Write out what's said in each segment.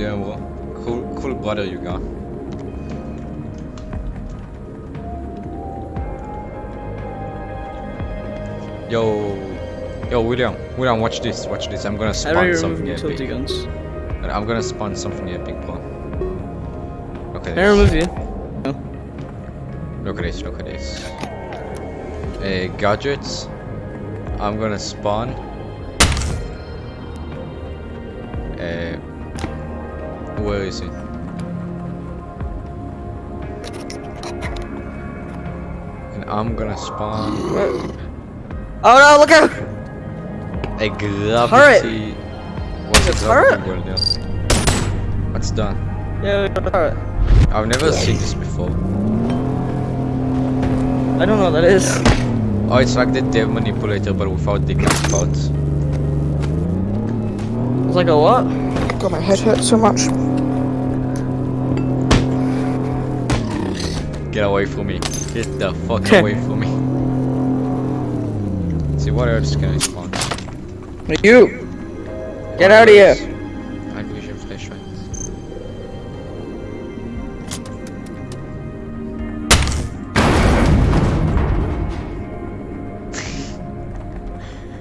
Damn, bro. Cool, cool brother you got. Yo, yo, William, William, watch this, watch this. I'm gonna spawn something epic. guns? I'm gonna spawn something epic, bro. Look at Can I this. remove you? Look at this, look at this. Uh, gadgets. I'm gonna spawn. Where is it? And I'm gonna spawn Oh no, look out! a gravity. What's Is a it turret? gravity world there? What's done? Yeah, alright. I've never seen this before. I don't know what that is. Oh, it's like the dev manipulator, but without the cat parts. It's like a what? God, my head hurts so much. Get away from me. Get the fuck away from me. See, what else can I spawn? You! Get out of here! Night vision flashlight.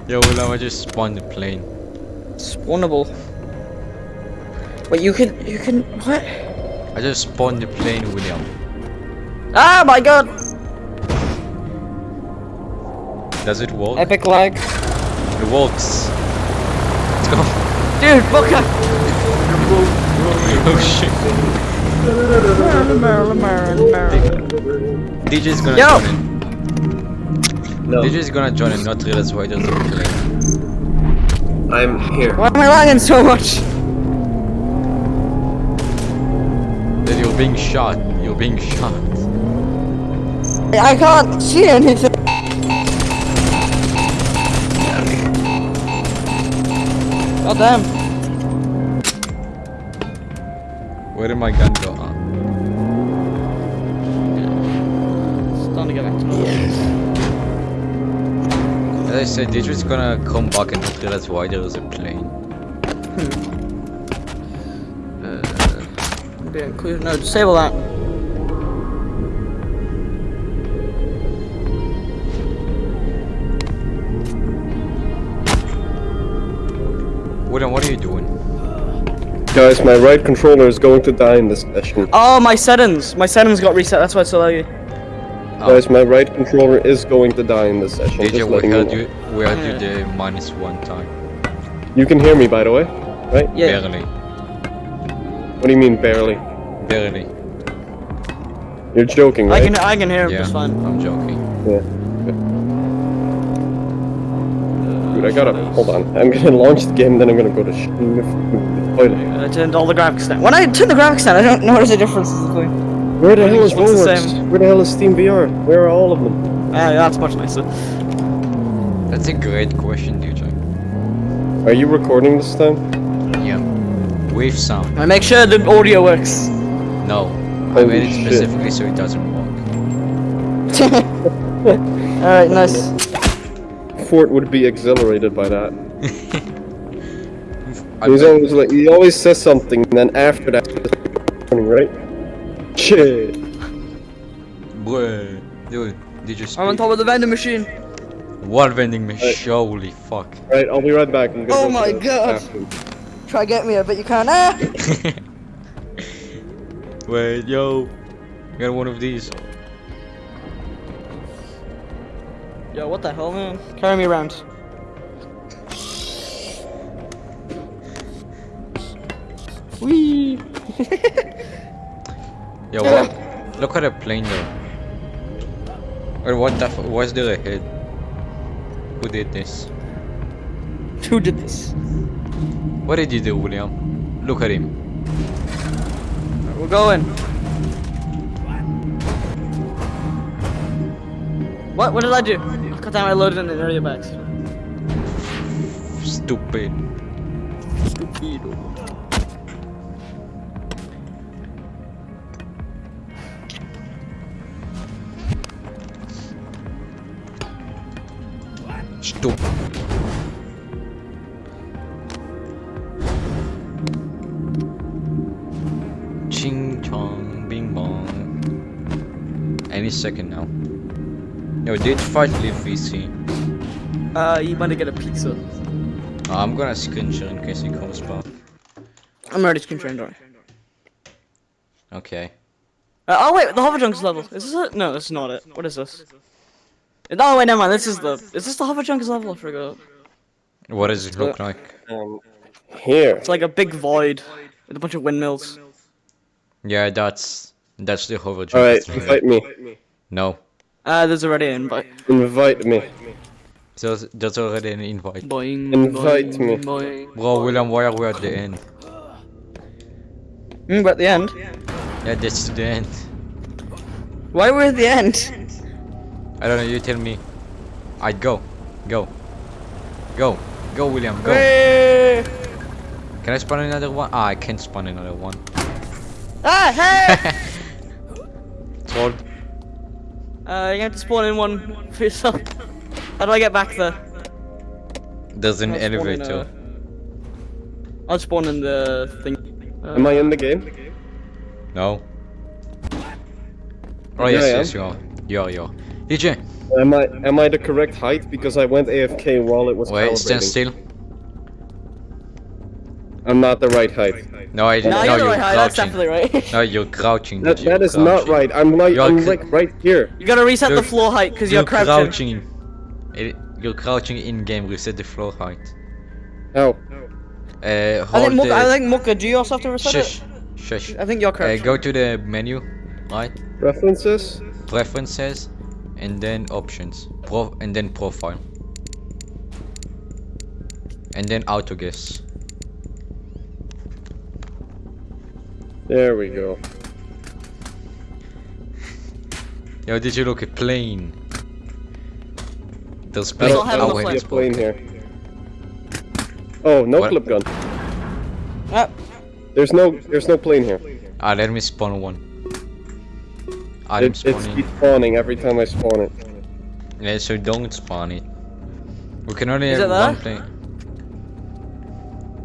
Yo, William, I just spawned the plane. Spawnable. Wait, you can, you can, what? I just spawned the plane, William. Ah, my god! Does it work? Epic lag. It works. Let's go. Dude, look at oh shit. DJ's gonna Yo! join in. No, DJ's gonna join in, not realize why there's a plane. I'm here. Why am I lagging so much? Then you're being shot. You're being shot. I can't see anything. God damn. Where did my gun go? Ah. It's time to get back to normal. As I said, DJ's gonna come back and not realize why there is a plane. uh, Be included. No, disable that. William, what are you doing? Guys, my right controller is going to die in this session. Oh, my settings. My settings got reset. That's why it's so laggy. Oh, Guys, my right controller is going to die in this session. DJ, just we letting you heard know. you. We heard you the minus one time. You can hear me, by the way, right? Yeah. Barely. What do you mean barely? Barely. You're joking, right? I can I can hear him Yeah, just fine. I'm joking. Yeah. Dude, I gotta hold on. I'm gonna launch the game, then I'm gonna go to sh- I turned all the graphics down. When I turn the graphics down, I don't notice the difference between. Where the hell is What's the Rolex? Where the hell is Steam VR? Where are all of them? Ah, that's much nicer. That's a great question, DJ. Are you recording this time? Yeah. Wave sound. I make sure the audio works. No. I made it shit. specifically so it doesn't work. Alright, nice. Fort would be exhilarated by that. He's always like, he always says something, and then after that, right? Shit. Bruh. Dude, did you speak? I'm on top of the vending machine. What vending machine? Holy fuck. Right, I'll be right back. I'm gonna Oh go my God. bathroom. Try get me, I bet you can't. Ah! Wait, yo. Got one of these. Yo, what the hell, man? Carry me around. Whee! Yo, what? Look at the plane though. Or what the f- was there ahead? Who did this? Who did this? What did you do, William? Look at him. We're going. What? What did I do? God damn, I loaded in the area bags. Stupid. Stupido. Stupid. bong, bing bong. Any second now. Yo, did fight leave VC? Uh, you might get a pizza. Uh, I'm gonna screen share in case he comes back. I'm already screen sharing, don't worry. Okay. Uh, oh wait, the hover junkers level. Is this it? No, this is not it. What is this? No, wait, never mind. This is the. Is this the hover junkers level? I forgot. What does it look like? Um, here. It's like a big void with a bunch of windmills. Yeah, that's that's the hover jump. Alright, thing. invite me. No, Uh, there's already an invite. Invite me. there's there's already an invite. Boing. Invite boing, me. Boing. Bro, William, why are we at the end? Mm, we're at the end. Yeah, that's the end. Why we're at the end? I don't know. You tell me. I'd go, go, go, go, William, go. Hey! Can I spawn another one? Ah, I can't spawn another one. Ah, hey! Troll. Uh, you have to spawn in one for yourself. How do I get back there? There's an I'll spawn in, elevator. uh, I'll spawn in the thing. Uh, Am I in the game? No. Oh Yeah, yes, I am. yes, you are. You are, you are. DJ, Am I am I the correct height? Because I went AFK while it was wait, stand still. I'm not the right height. No, I no, no, you're the you're right height. That's definitely right. No, you're crouching. That DJ, that you're is not right. I'm like You're I'm like right here. you gotta reset the You're- floor height because You're you're, crouching. crouching. It, you're crouching in game. Reset the floor height. How? Uh, I hold think Muka, I think Muka, do you also have to reset Shush, it? shush. I think you're Uh, correct. go to the menu, right? References? Preferences, and then options. Pro and then profile. And then auto guess. There we go. Yo, did you look at plane? There's I plane. don't have oh, the wait, plane. it's a plane here. Oh, no What? clip gun. Ah, There's no there's no plane here. Ah, let me spawn one. I'm It, it's spawning. keep spawning every time I spawn it. Yeah, so don't spawn it. We can only Is have one plane.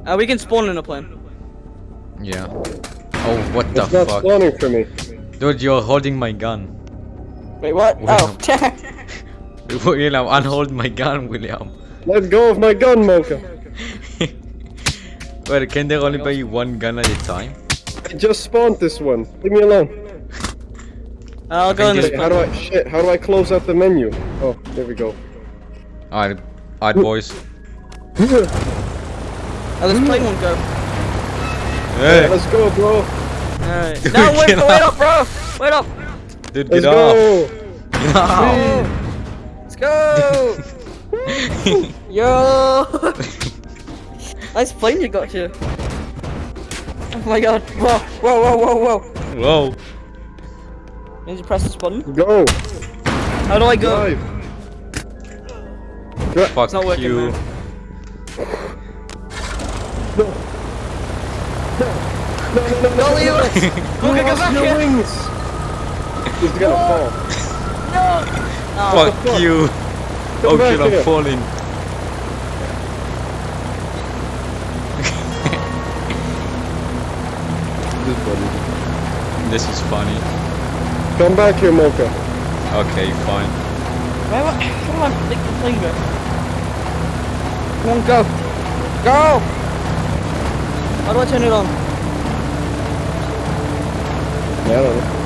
uh, we can spawn in a plane. Yeah. Oh, what the fuck? It's not fuck? spawning for me. Dude, you're holding my gun. Wait, what? Wow. Oh, William, unhold my gun, William. Let go of my gun, Mocha. Well, can there only be one gun at a time? I just spawned this one. Leave me alone. I'll go in think this this- How do I shit? How do I close out the menu? Oh, there we go. Alright, alright, boys. Oh, this plane won't go. Hey, Let's go, bro. Alright. Dude, No, wait, get wait up, bro! Wait up! dude, Let's get off. go. Get off. Let's go! Yo! nice plane you got here. Oh my god. Whoa, whoa, whoa, whoa, whoa. Whoa. Need to press this button. Go. How do I go? Drive. Fuck not working, you. man. No, you! Look, I got back Your here! wings. He's gonna fall. Oh, Fuck you. Come oh back shit, I'm here. falling. This is funny. Come back here, Mocha. Okay, fine. How do I make the go? Come on, go! Go! How do I turn it on? Yeah, I.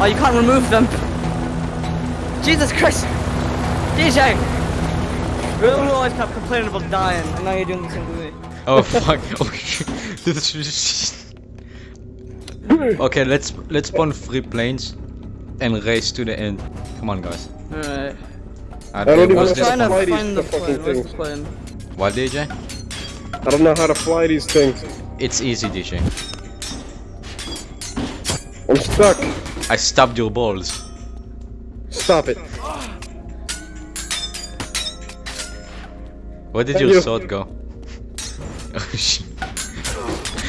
Oh, you can't remove them. Jesus Christ! DJ! You always kept complaining about dying, and now you're doing the same to me. Oh fuck. This is- okay, let's let's spawn three planes and race to the end. Come on, guys. Alright. I don't even I was was know this trying to fly these find the fucking plane. Where's the things. what, DJ? I don't know how to fly these things. It's easy, DJ. I'm stuck. I stabbed your balls. Stop it. Where did Thank your you. sword go? Oh shit.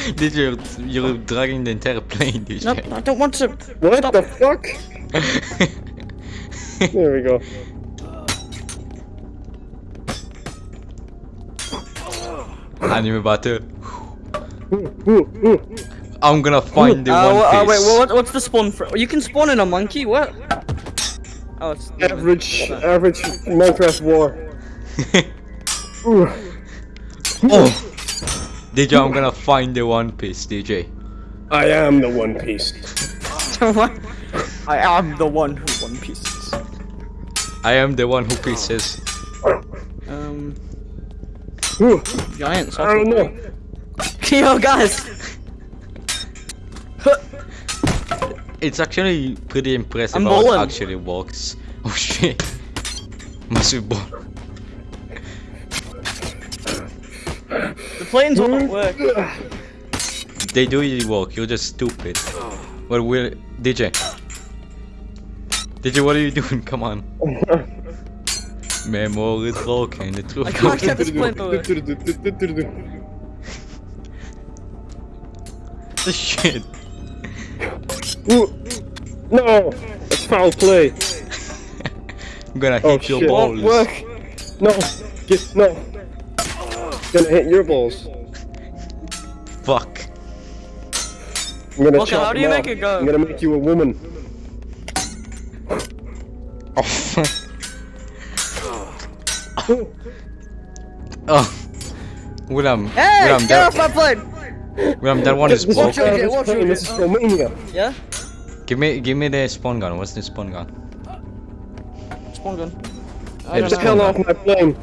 Did you you're dragging the entire plane, DJ? Nope, I don't want to. What the fuck? There we go. Anime battle. I'm gonna find the Uh, one wha- uh, piece. wait, what, what's the spawn for? You can spawn in a monkey. What? Oh, it's Average, average Minecraft war. Oh! DJ, I'm gonna find the one piece, DJ. I am the One Piece. What? I am the one who one pieces. I am the one who pieces. Um, Ooh. giant. I don't know. Yo, guys. It's actually pretty impressive I'm how it actually works. Oh shit. Massive ball. The planes won't hmm? work. They do really work, you're just stupid. Well, we'll... DJ. DJ, what are you doing? Come on. Memory is broken, the truth I can't get this plane to work. the shit. Ooh. No! It's foul play. I'm gonna Oh, hit your shit. balls. Won't work. No! Get no! Gonna hit your balls. Fuck. I'm gonna Okay, chop how do you off. make it go? I'm gonna make you a woman. Oh. oh. William, Hey, William, get that, off my plane. William, that one is This Watch broken. out, is watch plane, out. This is Romania. Yeah. Give me, give me the spawn gun. What's the spawn gun? Spawn gun. Yeah, I don't just know. Hell off my plane.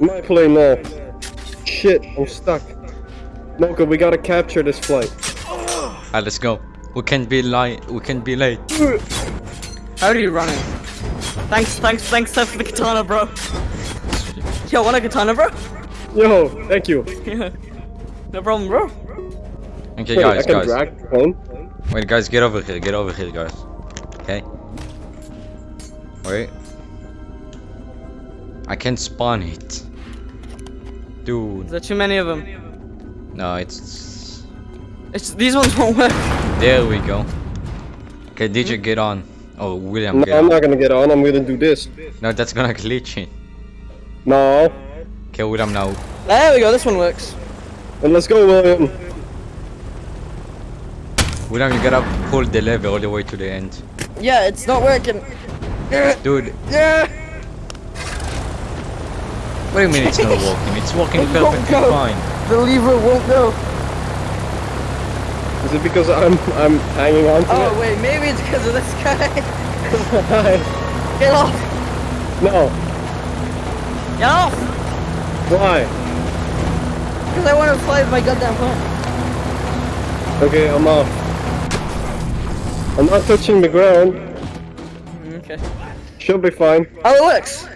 My plane now. Shit, I'm stuck. Mocha, we gotta capture this flight. Alright, let's go. We can't be late. We can't be late. How do you run it? Thanks, thanks, thanks Seth, for the katana, bro. Yo, want a katana, bro? Yo, thank you. Yeah. No problem, bro. Okay, Wait, I guys, can guys. drag the. Wait, guys, get over here. Get over here, guys. Okay. Wait. I can spawn it. Dude, Is there too many of them? no, it's. It's these ones won't work. There we go. Okay, DJ, hmm? get on. Oh, William, No, get I'm on. not gonna get on. I'm gonna do this. No, that's gonna glitch in. No. Okay, William, now. There we go. This one works. And let's go, William. William, you gotta pull the lever all the way to the end. Yeah, it's not working. Yeah, Dude, yeah. What do you mean it's not walking? It's walking It perfectly go. fine. The lever won't go. Is it because I'm I'm hanging on to oh, it? Oh wait, maybe it's because of this guy. Get off! no. Get off! Why? Because I want to fly with my goddamn plane. Okay, I'm off. I'm not touching the ground. Mm, okay. Should be fine. Oh, it works.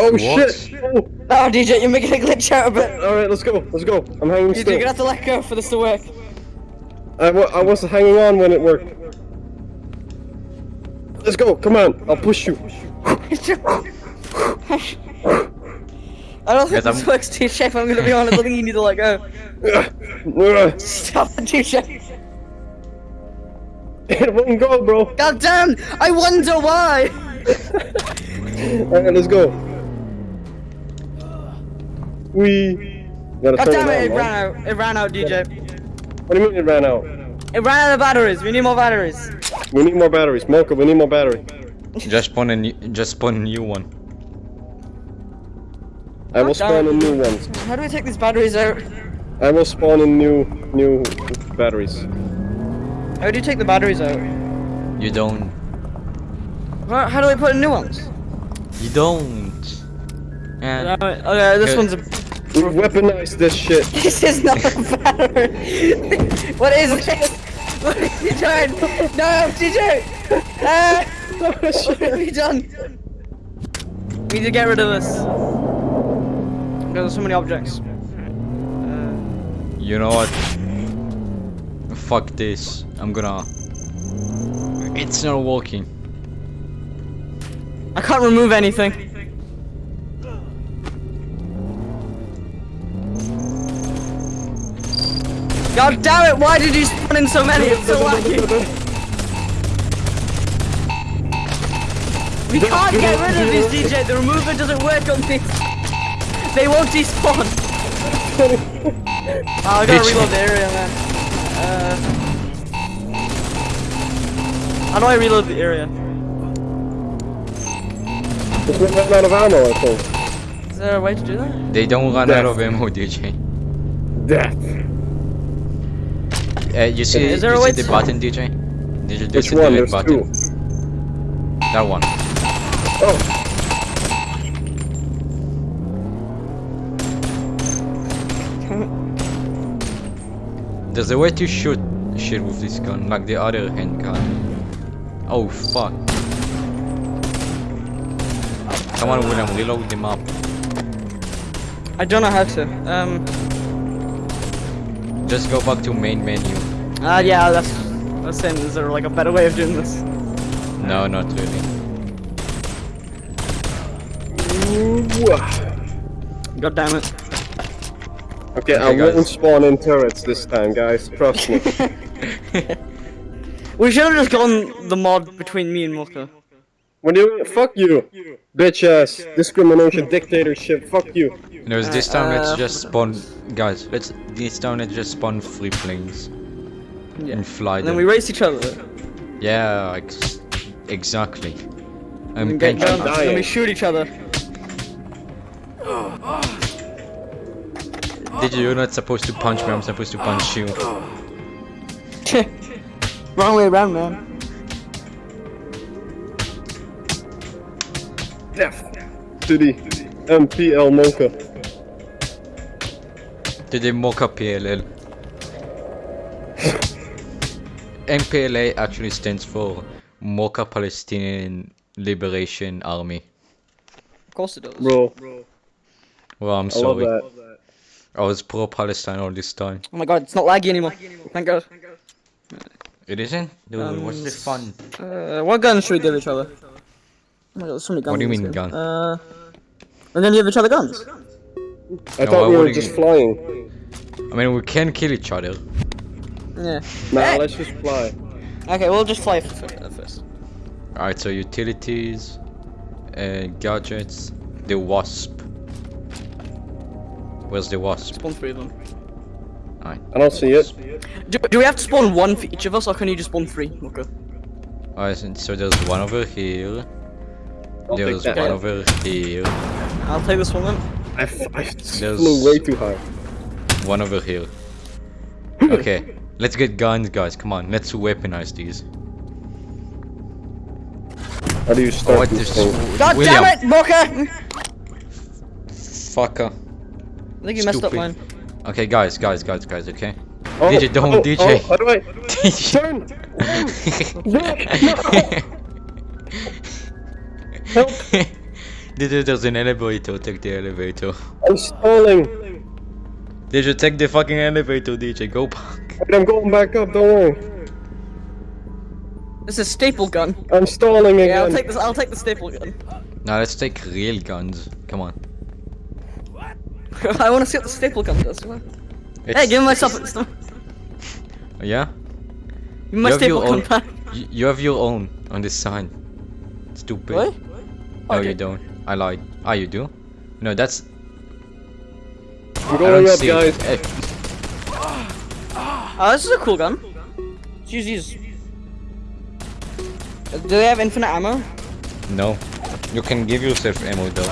Oh What? shit! Oh. Oh, DJ, you're making a glitch out of it. All right, let's go. Let's go. I'm hanging DJ, you're gonna have to let go for this to work. I, wa- I was hanging on when it worked. Let's go. Come on. I'll push you. I don't think Yes, this I'm- works, DJ. If I'm gonna be honest, I think you need to let go. Ugh. Stop it, DJ. It won't go, bro. God damn! I wonder why. All right, let's go. We gotta God damn it! it It ran out. It ran out, DJ. What do you mean it ran out? It ran out of batteries. We need more batteries. We need more batteries. Mocha, we need more battery. Just spawn a new, just spawn a new one. I will spawn a new one. How do we take these batteries out? I will spawn in new new batteries. How do you take the batteries out? You don't. How, how do we put in new ones? You don't. And okay, this one's a. We weaponize this shit. This is not a battery. what is this? What have you done? No, DJ! Ah, what have you done? We need to get rid of this. Because there's so many objects. Uh, you know what? Fuck this. I'm gonna. It's not working. I can't remove anything. God damn it, why did you spawn in so many? It's so lucky. We can't get rid of these DJ. The remover doesn't work on this. They won't despawn. oh, I gotta reload the area, man. Uh, how do I reload the area? Just went out of ammo, I think. Is there a way to do that? They don't run out of ammo, DJ. Death. Uh, you see, Is there you a way see the to- button, DJ? Did you Which just one? the There's button? two. That one. Oh. There's a way to shoot shit with this gun, like the other handgun. Oh fuck. Come on, William, reload the map. I don't know how to. Um. Just go back to main menu. Ah, yeah, that's. I was saying, is there like a better way of doing this? No, not really. Ooh. God damn it. Okay, I Okay, guys. won't spawn in turrets this time, guys. Trust me. We should have just gone the mod between me and Mocha. when you fuck you, bitch ass, discrimination, dictatorship. Fuck you. No, this time let's Uh, just spawn, guys. Let's this time let's just spawn three planes Yeah. and fly And them. then we race each other. Yeah, ex exactly. I'm And get pension. down, and we shoot each other. Did you? You're not supposed to punch me. I'm supposed to punch you. Wrong way around, man. Death to the MPL Mocha. To the Mocha PLL. MPLA actually stands for Mocha Palestinian Liberation Army. Of course it does. Bro, Well, I'm I love sorry. that. I was pro-Palestine all this time. Oh my god, it's not laggy anymore. Thank god. It isn't? Dude, Um, what's the fun? Uh, what guns should we give each other? Oh my god, there's so many guns. What do you mean game. gun? Uh, we're gonna give each other guns. I No, thought why we were just you- flying. I mean, we can kill each other. Yeah. Nah, Hey! let's just fly. Okay, we'll just fly f- f- first. Alright, so utilities, uh, gadgets, the wasp. Where's the wasp? Spawn three of them. Alright. I don't see it. Do, do we have to spawn one for each of us, or can you just spawn three? Okay. Alright, so- so there's one over here. I'll There's that. one over here. I'll take this one then. I, f- I There's- flew way too high. One over here. Okay, let's get guns, guys. Come on, let's weaponize these. How do you Oh, start what these this? God William, damn it, Mocha! fucker. I think you messed up Stupid. mine. Okay, guys, guys, guys, guys. Okay. Oh, DJ, oh, don't, oh, DJ. Oh, how do I turn? Help! DJ, there's an elevator. Take the elevator. I'm stalling. DJ, take the fucking elevator. DJ, go back. Wait, I'm going back up. Don't worry. This is staple gun. I'm stalling again. Yeah, I'll take this. I'll take the staple gun. Now let's take real guns. Come on. I want to see what the staple gun does. Hey, It's- give myself. my stuff. Yeah. me my You have staple your gun own- back. You, you have your own on this sign. Stupid. What? No, Okay. you don't. I lied. Ah, you do? No, that's. I'm I going up, guys. Oh, this is a cool gun. Let's use these. Do they have infinite ammo? no. You can give yourself ammo though.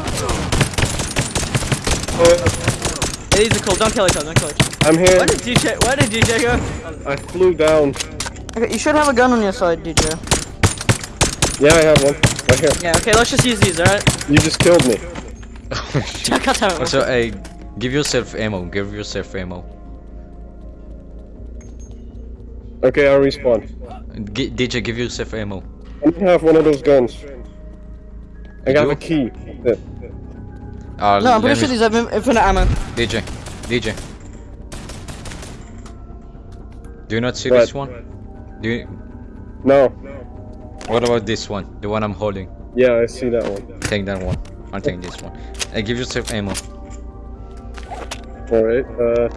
Yeah, these are cool. Don't kill each other. Don't kill each other. I'm here. Where did DJ? Where did DJ go? I flew down. Okay, you should have a gun on your side, DJ. Yeah, I have one. Right here. Yeah. Okay, let's just use these. All right. You just killed me. Check out how. Also, hey, give yourself ammo. Give yourself ammo. Okay, I respawn. G DJ, give yourself ammo. I don't have one of those guns. I got do? a key. That's it. Uh, No, I'm pretty sure these have infinite ammo. DJ, DJ. Do you not see What? this one? Do you? No. What about this one? The one I'm holding. Yeah, I see that one. Take that one. I'll take this one. Hey, give yourself ammo. Alright, uh,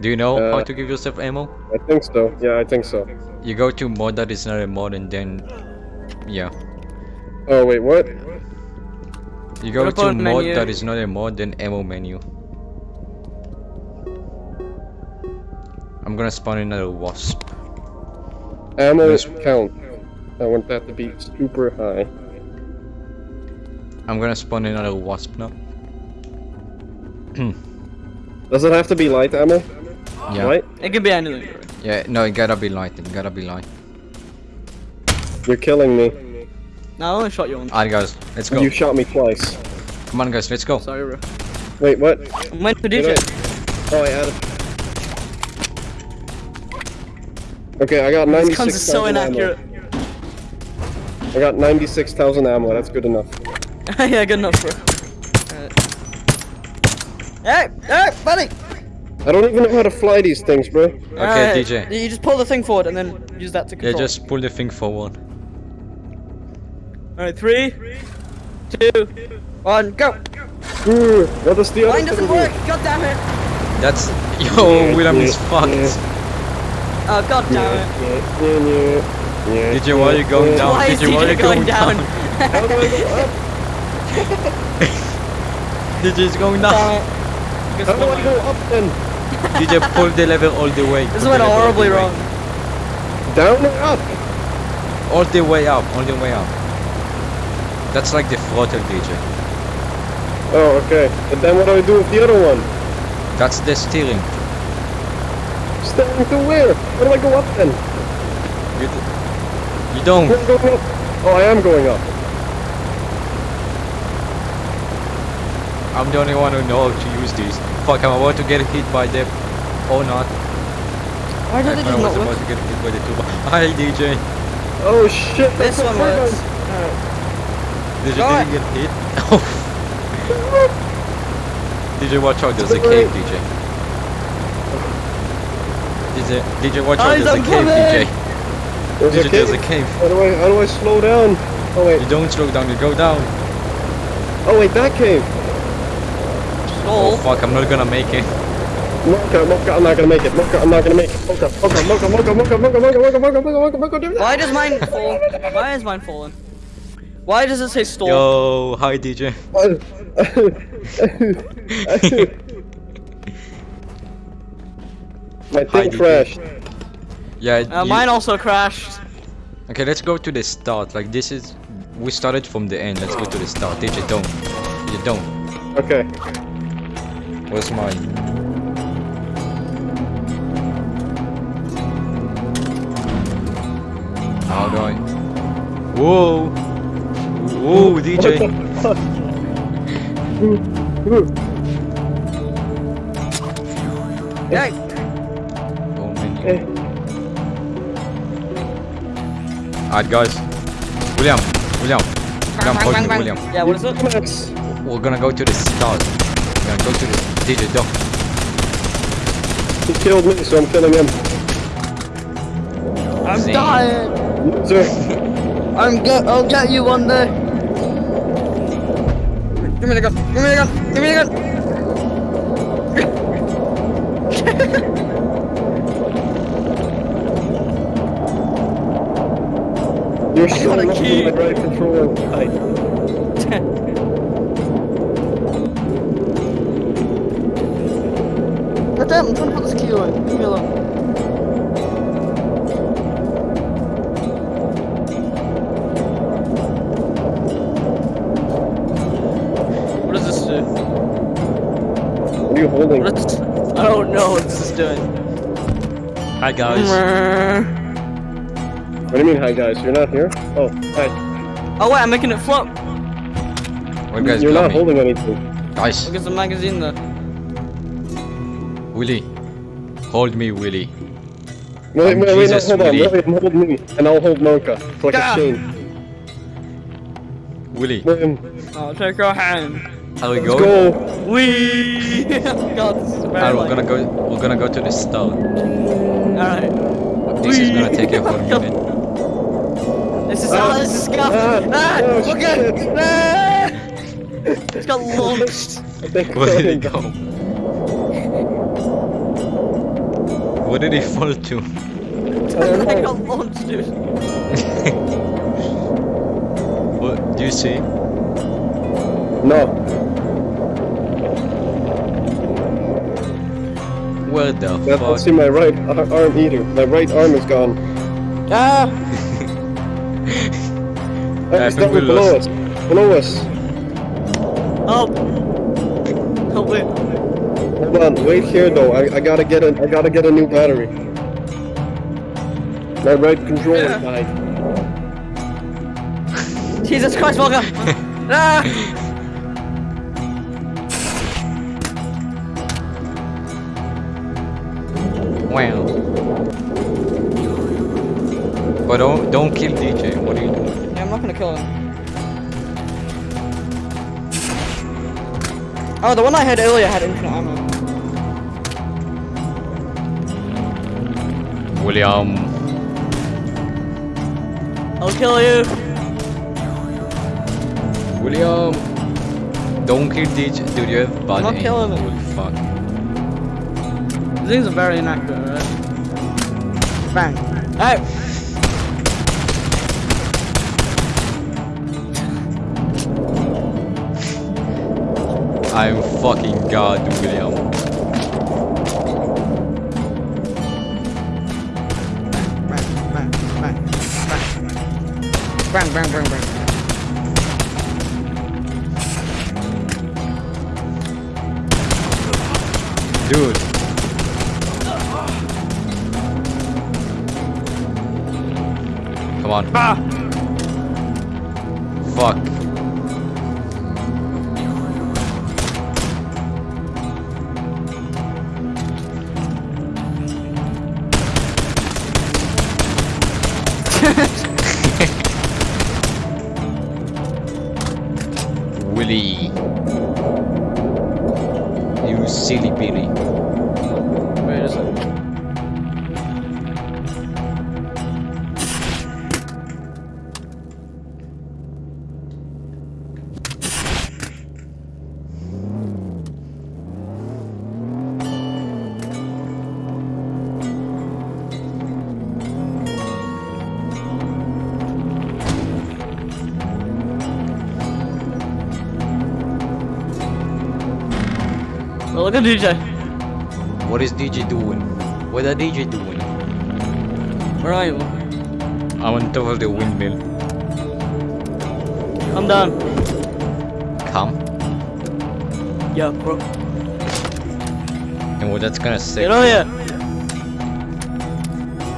Do you know how Uh, to give yourself ammo? I think so. Yeah, I think so. You go to mod that is not a mod and then, yeah. Oh wait, what? You go What to mod menu? that is not a mod, then ammo menu. I'm gonna spawn another wasp. Ammo Yes. count. I want that to be super high. I'm gonna spawn another wasp now. Does it have to be light ammo? Yeah. Right? It can be anything. Bro. Yeah, no, it gotta be light. It gotta be light. You're killing me. No, I only shot you once. Alright, guys, let's go. You shot me twice. Come on, guys, let's go. Sorry, bro. Wait, what? I'm waiting for Did DJ. I- Oh, I added. Okay, I got These guns are 96,000 so inaccurate. ammo. I got 96,000 ammo, that's good enough. yeah, good enough, bro. Alright. Hey, hey, buddy! I don't even know how to fly these things, bro. Okay, ah, DJ. You just pull the thing forward and then use that to control. Yeah, just pull the thing forward. Alright, three, two, one, go! Ooh, what does the other Mine doesn't work! God damn it! That's yo, William is yeah, fucked. yeah. Oh, god damn it. Yeah, why are you going down? Why is DJ, why are you going going down? down? How do I go up? DJ is going down. it. Guess How do what? I go up then? DJ, pull the level all the way. This pull went the level all horribly wrong. Down or up? All the way up, all the way up. That's like the throttle, DJ. Oh, okay. And then what do I do with the other one? That's the steering. Steering to where? Where do I go up then? You, you don't. Where am going up? Oh, I am going up. I'm the only one who knows how to use these. Fuck, I'm about to get hit by the... Or not. Why I, did it I just was not about work? to get hit by the two. Hi, DJ. Oh shit. This that's one what I works. done. Alright. DJ didn't get hit. DJ, watch out, there's a cave, DJ. DJ, DJ, watch out, there's a I'm cave, coming! DJ. There's DJ, a there's a cave. cave. How do I how do I slow down? Oh wait. You don't slow down, you go down. Oh wait, that cave. Oh fuck, I'm not gonna make it. Mocha, Mocha, I'm not gonna make it. Mocha, I'm not gonna make it. Mocha, Mocha, Mocha, Mocha, Mocha, Mocha, Mocha, Mocha, Mocha, Mocha, Mocha, Mocha, Why does mine fall? Why is mine falling? Why does it say stall? Yo, hi DJ. My Hi, thing DJ. crashed. Yeah, Uh, you- mine also crashed. Okay, let's go to the start. Like this is, we started from the end. Let's go to the start. DJ, don't. You don't. Okay. Where's mine? How do I? Whoa! Whoa, DJ! Hey, Go menu. Alright, guys. William, William, William, hold me, William. yeah, what is it? We're gonna go to the start. We're gonna go to the DJ. Don't. He killed me, so I'm killing him. I'm Zing. dying. Loser. I'm get. I'll get you one day. Give me the gun. Give me the gun. Give me the gun. You're so got a lucky key. my right controller died. God damn, I'm trying to put this key away. Leave me. What does this do? What are you holding? What is I don't know what this is doing. Hi guys. What do you mean, hi guys? You're not here? Oh, hi. Oh wait, I'm making it flop. You guys You're not me? holding anything. Guys, Look at the magazine there. Willie, hold me, Willie. Wait, I'm wait, wait, no, Jesus, hold on. Willy. William, hold me, and I'll hold Mocha. It's like Ah. a chain. Willie, William, I'll take your hand. how we let's go? go. Wee! God, this is very Alright, we're like- gonna go. We're gonna go to the start. Alright. This is gonna take a whole Go. minute. This is Ah. how this is scuffed. Ah. Ah, Oh, okay. shit. Ah. It's got launched. I think Where did he go? Where did he fall to? I got launched, dude. What, do you see? No. Where the That's fuck? see my right ar- arm either. My right arm is gone. Ah! Oh, I it's think down we below us. Below us. Help! Help me. Hold on, wait here though. I, I gotta get a I gotta get a new battery. My right controller died. Jesus Christ, Volga! ah! Wow. But don't don't kill DJ. What are you doing? Yeah, I'm not gonna kill him. Oh, the one I had earlier had infinite ammo. William. I'll kill you. William. Don't kill DJ. Dude, you have bad not aim. killing him. Holy fuck. These things are very inaccurate, right? Bang. Hey! I'm fucking God, William. Bang. Bang, bang, bang, look at DJ. What is DJ doing? What are DJ doing? Where are you? I'm on top of the windmill. I'm done. Come. Yeah, bro. And what that's gonna say? Get on here.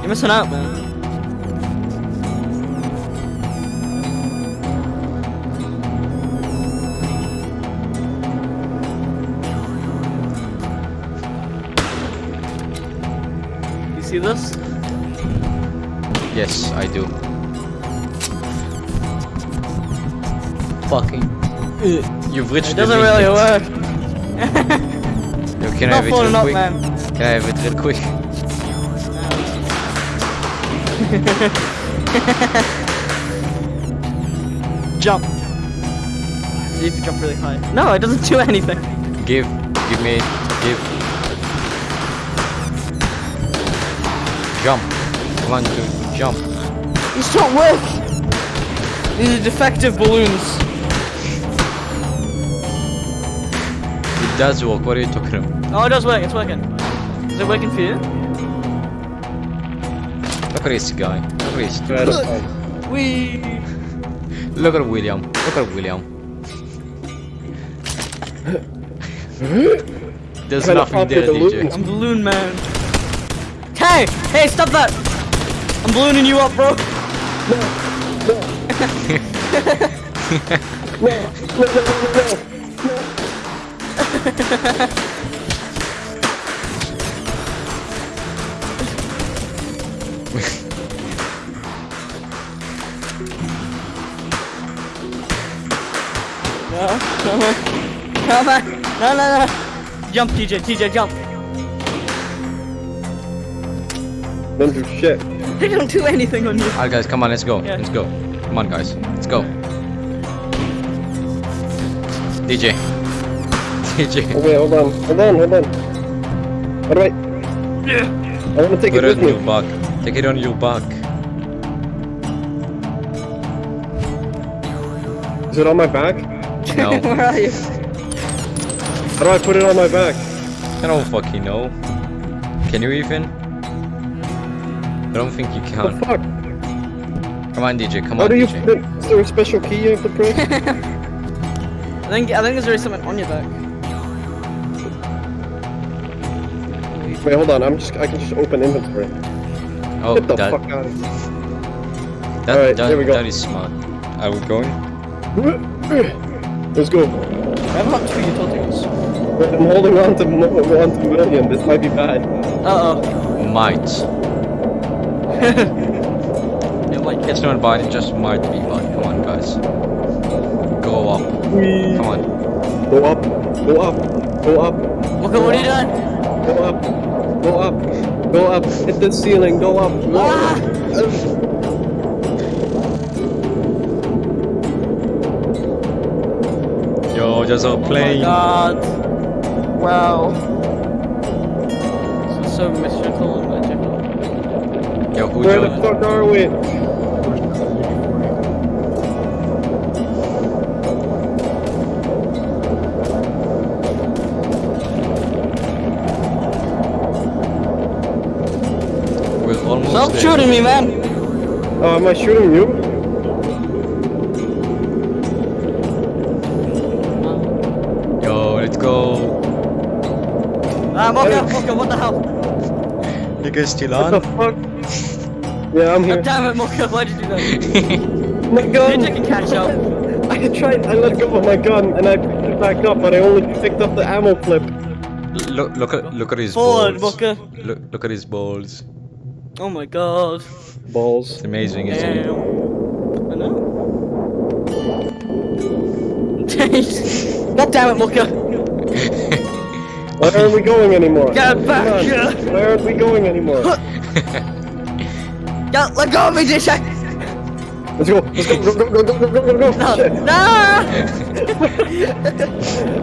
You're missing out, man. This? Yes, I do. Fucking. Uh, You've reached It the doesn't really limit. work. Yo, can I have it falling real up, quick? man. Can I have it real quick? Jump. See if you jump really high. No, it doesn't do anything. Give. Give me. Give. Come on, dude. Jump. These don't work. These are defective balloons. It does work. What are you talking about? Oh, it does work. It's working. Is it working for you? Look at this guy. Look at this. Try to. Look at William. Look at William. There's nothing there, the DJ. balloons. I'm balloon man. Hey! Hey, stop that! I'm ballooning you up, bro. No, come on. Come on. No, no, no. Jump, TJ. TJ, jump. Don't do shit. They don't do anything on you. Alright, guys, come on, let's go. Yeah. Let's go. Come on, guys. Let's go. DJ. DJ. Oh wait, hold on, hold on, hold on. How do I? I want to take Put it it with on me. your back. Take it on your back. Is it on my back? No. Where are you? How do I put it on my back? I don't fucking know. Can you even? I don't think you The can. fuck? Come on, DJ. Come How on, do you DJ. put it? Is there a special key you have to press? I think I think there's already something on your back. Wait, hold on. I'm just. I can just open inventory. Oh, Get the that, fuck out of that, Alright, that, there we go. that is smart. Are we going? Let's go. I have not two utilities. I'm holding on to mo- on to million. This might be bad. Uh oh. Might. It might It's not bad, it just might be bad. Come on, guys. Go up. Whee. Come on. Go up. Go up. Go up. Look at what he done. Go up. Go up. Go up. Hit the ceiling. Go up. Go Ah! up. Yo, there's a Oh my plane. god. Wow. This is so mystical and magical. Yo, who Where the joined? fuck are we? We're almost Stop there. shooting me, man. Oh, am I shooting you? Yo, let's go. Ah, Mocha, Mocha, what the hell? You guys still What the fuck? Yeah, I'm here. God damn it, Mocha, why'd you do that? My gun! Ninja can catch up. I tried, I let go of my gun and I picked it back up, but I only picked up the ammo clip. look, look at, look at his Forward, balls. Mocha. Look, look at his balls. Oh my god. Balls. It's amazing, isn't Damn. it? I know. God damn it, Mocha. Why aren't we going anymore? Get back Come on. here. Why aren't we going anymore? Go, let go of me, DJ. Let's go, let's go, go, go, go, go, go, go, go, No, Shit. no.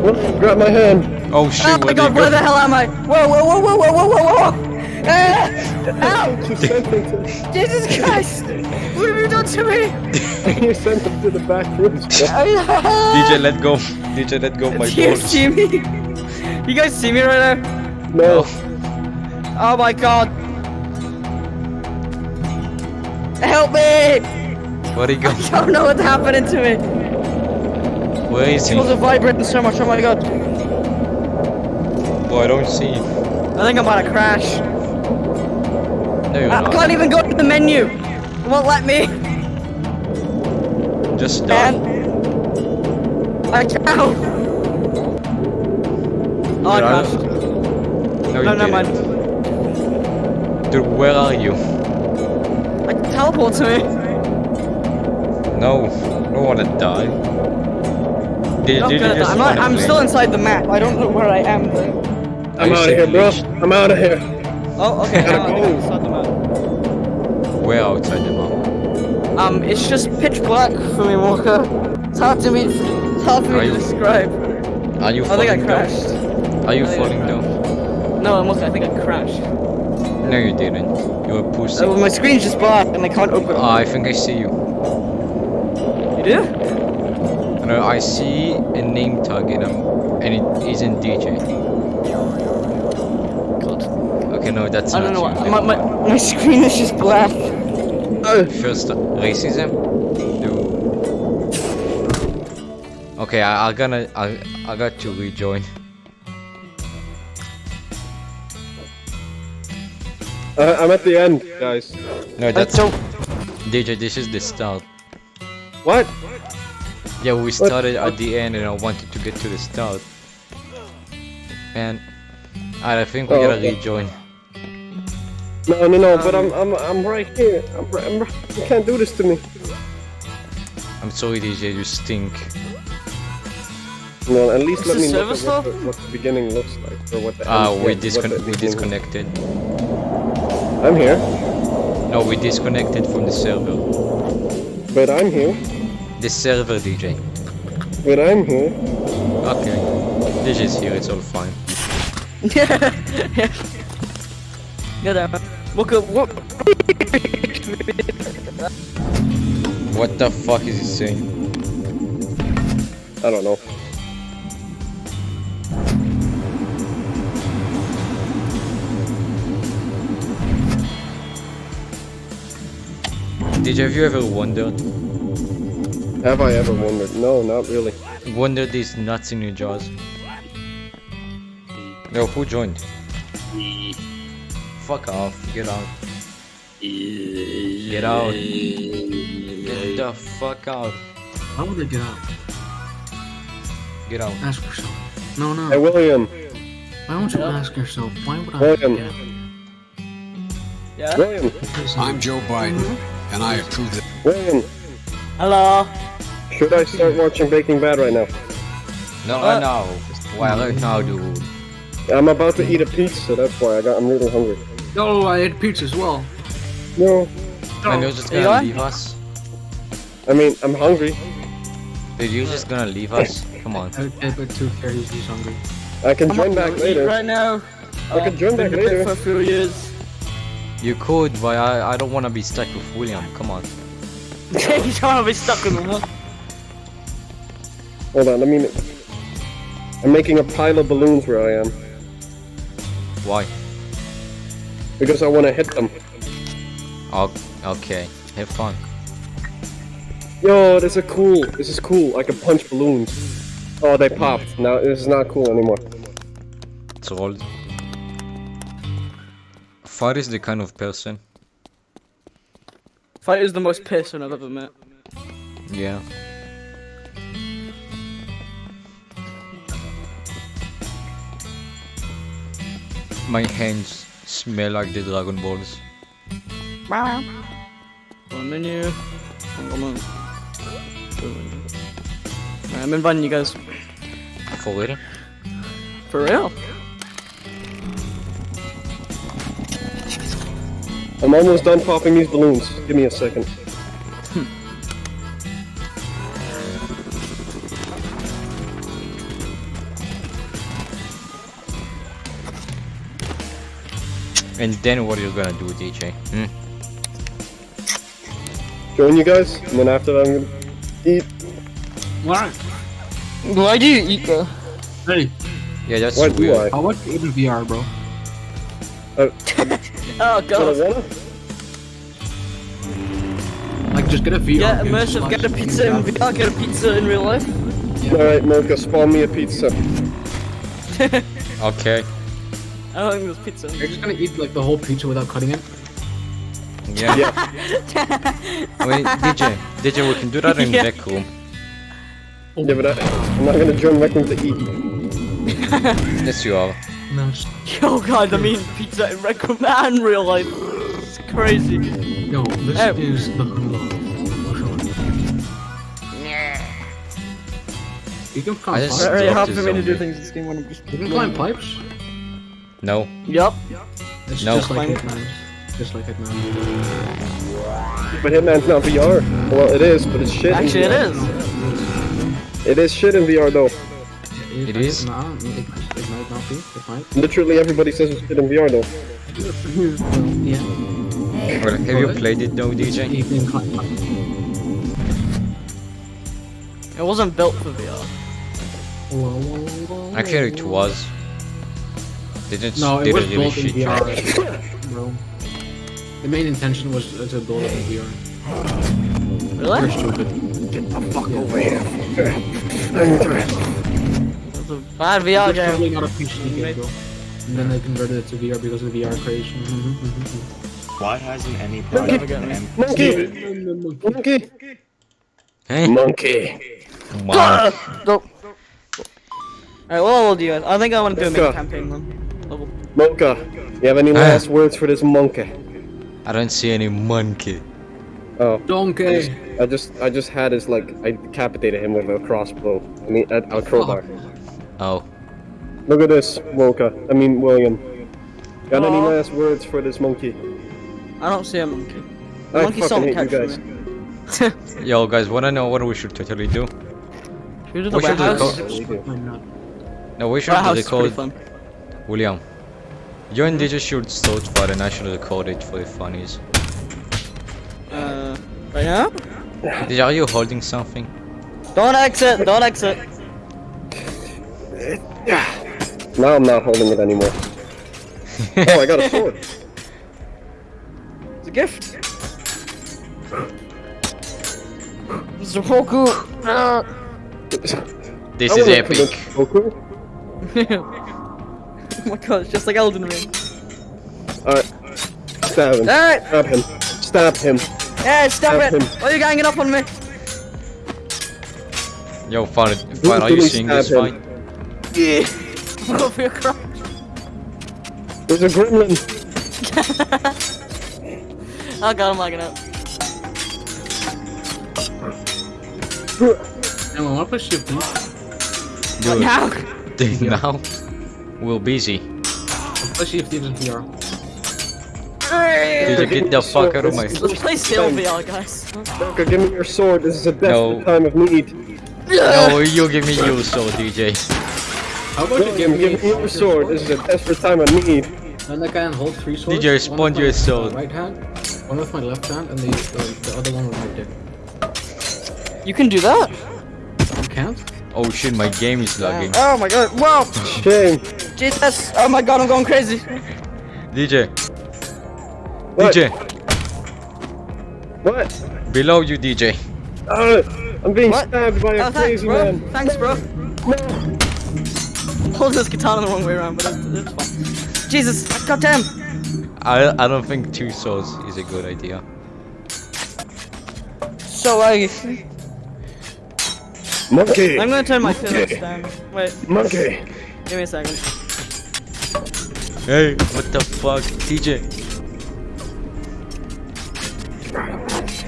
Whoop, Grab my hand. oh shit, Oh my where god, where the hell am I? Whoa, whoa, whoa, whoa, whoa, whoa, whoa, whoa! Ah! Ow! You sent him to, Jesus Christ! What have you done to me? you sent him to the back rooms. bro. DJ, let go. DJ, let go of my Do you balls. see me? You guys see me right now? No. Oh my god! Help me! Where'd he go? I don't know what's happening to me. Where is he? It was vibrating so much. Oh my god! Boy, I don't see. I think I'm about to crash. No, I not. can't even go to the menu. It won't let me. Just die. I can't. Oh, I crashed. No, you No, never mind. Dude, where are you? Like teleport to me. No, I don't wanna die. Did, I'm, did gonna die. I'm, not, I'm still inside the map. I don't know where I am. Though. I'm out of here, bro. I'm out of here. Oh, okay. Gotta I'm go. inside the map. Where outside the map? Um, it's just pitch black for me, Walker. It's hard to me. It's hard for me Are to you- describe. Are you I think I crashed. down? Are you I think I falling down? No, I'm okay. I think I crashed. No, you didn't. You were pussy. Oh, my screen's just black and I can't open. Ah, I think I see you. You do? No, I see a name tag and I'm, and it isn't DJ. God. Okay, no, that's I not don't know. you. What, my, my my screen is just black. Uh, First, racism. No. Okay, I, I gonna, I, I got to rejoin. I- I'm at the end, guys. No, that's don't- DJ. This is the start. What? Yeah, we started at the end, and I wanted to get to the start. And I think we Oh, gotta okay. rejoin. No, no, no. But I'm, I'm, I'm right here. I'm, I'm, you can't do this to me. I'm sorry, DJ. You stink. No, at least Is let me look at what the, what the beginning looks like, or what the. Ah, end- we yeah, discon we beginning- disconnected. I'm here, No, we disconnected from the server. but I'm here, The server, DJ. but I'm here. Okay. DJ's here. It's all fine. yeah. Good. Look at what? What the fuck is he saying? I don't know. Did have you ever wondered? Have I ever wondered? No, not really. Wonder these nuts in your jaws? Yo, who joined? Fuck off. Get out. Get out. Get the fuck out. Why would they get out? Get out. Ask yourself. No, no. Hey, no. William. Why don't you ask yourself? Why would I William. get out? Yeah? William. I'm Joe Biden, mm-hmm. And I approve it. William. Hello? Should I start watching Breaking Bad right now? No, What? no. Why right now, dude? I'm about to eat a pizza. That's why I got. I'm really hungry. Oh, I ate pizza as well. No. And you're just gonna on? leave us? I mean, I'm hungry. Dude, you're just gonna leave us? Come on. Okay, but two carries, he's hungry. I can I'm join back later. right now. I can join back later. for a few years. You could, but I, I don't wanna be stuck with William. Come on. you trying to be stuck with him. Hold on. Let me. I'm making a pile of balloons where I am Why? because I want to hit them. Oh, okay. Have fun. Yo, this is cool. This is cool. I can punch balloons. Oh, they popped. Now this is not cool anymore. It's old. Far is the kind of person. Fight is the most person I've ever met. Yeah. My hands smell like the Dragon Balls. One menu. One menu. I'm inviting you guys. For real? For real? I'm almost done popping these balloons. Give me a second. And then what are you gonna do, DJ? Hmm? Join you guys, and then after that I'm gonna eat. Why? Why do you eat, bro? Hey, Yeah, that's Why do weird. how much even VR, bro? Oh god. wanna? Like, just get a VR. Get immersive, just get a pizza in VR, get a pizza in real life. Alright, Mocha, spawn me a pizza. Okay. I don't think there's pizza. You're just gonna eat like the whole pizza without cutting it? Yeah. Yeah. I mean, DJ, DJ, we can do that in Yeah. rec room. Yeah, but I, I'm not gonna join Rec Room to eat. Yes, you are. No, just, Oh god, I mean pizza in Red Room real life. It's crazy. yo, this Hey. is the Hulu. You can climb I just- It's pipes. very hard for me to do things in this game when I'm just. You can climb pipes. No. Yup. It's No. just like Hitman. Just like Hitman. But Hitman's not VR. Well, it is, but it's shit. Actually, it VR. is. It is shit in VR though. It is? Nah, it, it might not be. It might. Literally everybody says it's shit in VR though. Yeah. Well, have you played it though, DJ? You can climb pipes. It wasn't built for VR. Actually, it was. They just No, it did was a really built in shit job. VR, bro. The main intention was uh, to build it in VR. You're Really? stupid. Fuck over here. It's a bad VR It's probably game. not a PC game, bro. And then they converted it to VR because of the VR creation. Mhm, mhm, Why hasn't any Never project get me. M- Monkey! mhm. Monkey! Hey, Monkey! come on. Nope. Alright, what level do you guys? I think I want to do a Let's mini go. campaign one. Level. Mocha, you have any Ah. last words for this monkey? I don't see any monkey. Oh, Donkey! I just, I just had his like, I decapitated him with a crossbow. I mean, a, a crowbar. Oh. Look at this, Mocha. I mean, William. Got any last words for this monkey? I don't see a monkey. I monkey fucking song hate you guys. Yo, guys, wanna know what we should totally do? Should we do the We should do warehouse? the We do. Why? No, we should Warehouse is pretty record. William. You and DJ should start fire the national should record it for the funnies. Uh, right now? DJ, are you holding something? Don't exit, don't exit. Now I'm not holding it anymore. Oh, I got a sword. It's a gift. Mr. Poku. Ah. This I is epic. convince Goku. oh my god, it's just like Elden Ring. Alright. Stab him. Alright, Stab him. Stab him. yeah, stop Stab it. him. Why are you ganging up on me? Yo, fine, fine. Are you seeing this stab him. fight? Yeah. Over your crotch. There's a gremlin. Oh god, I'm lagging out. Emma, wanna play Shift please? What Dude, now? dude, now we're busy. Play Shift in VR. Dude, get the fuck out of my. Let's play still VR, guys. Goku, give me your sword. This is a desperate No. time of need. No, you give me your sword, DJ. How about No, you give, give give me your sword. This is a desperate time of need. And I can hold three swords. DJ, one respond with your sword. Right hand, one with my left hand, and the the, the other one with my dick. You can do that? You can't? Oh shit, my game is lagging. Oh my god, whoa! Shame. Jesus! Oh my god, I'm going crazy. DJ, What? DJ, What? below you, DJ. Uh, I'm being What? stabbed by a Oh, thanks, crazy bro. man. Thanks, bro. I'm holding this katana the wrong way around, but it's, it's fine. Jesus, goddamn! I I don't think two swords is a good idea. So laggy. Monkey. I'm gonna turn my physics down. Wait, Monkey. give me a second. Hey, what the fuck, DJ?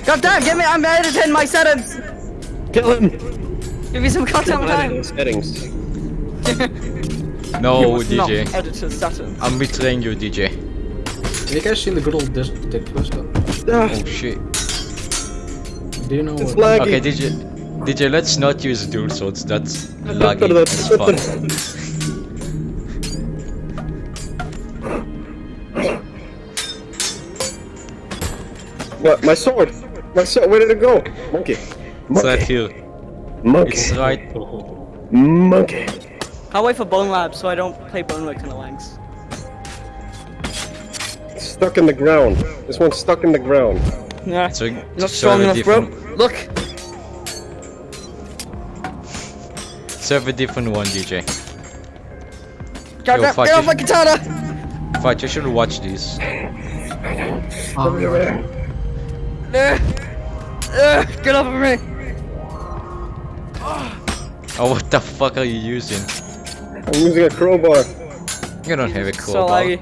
God damn, give me, I'm editing my settings! Kill him. Give me some goddamn time! Settings. No, You must not DJ. edit the. I'm betraying you, DJ. Have you guys seen the good old disc dick twister? Ah, Oh shit. Do you know it's what? laggy. Okay, DJ. DJ, let's not use dual swords. That's laggy as fuck. What? My sword. My sword. Where did it go? Monkey. Monkey! It's right here. Monkey. It's right. Monkey. I'll wait for Bonelab so I don't play Bonelab kind of lags. Stuck in the ground. This one's stuck in the ground. Yeah. So, not so strong have a enough, bro. Look! Serve a different one, DJ. God Yo, damn, fuck get it. off my katana! Fight, you should watch this. Um, Ugh. Ugh, get off of me! Oh, what the fuck are you using? I'm using a crowbar. You don't have a So crowbar. laggy.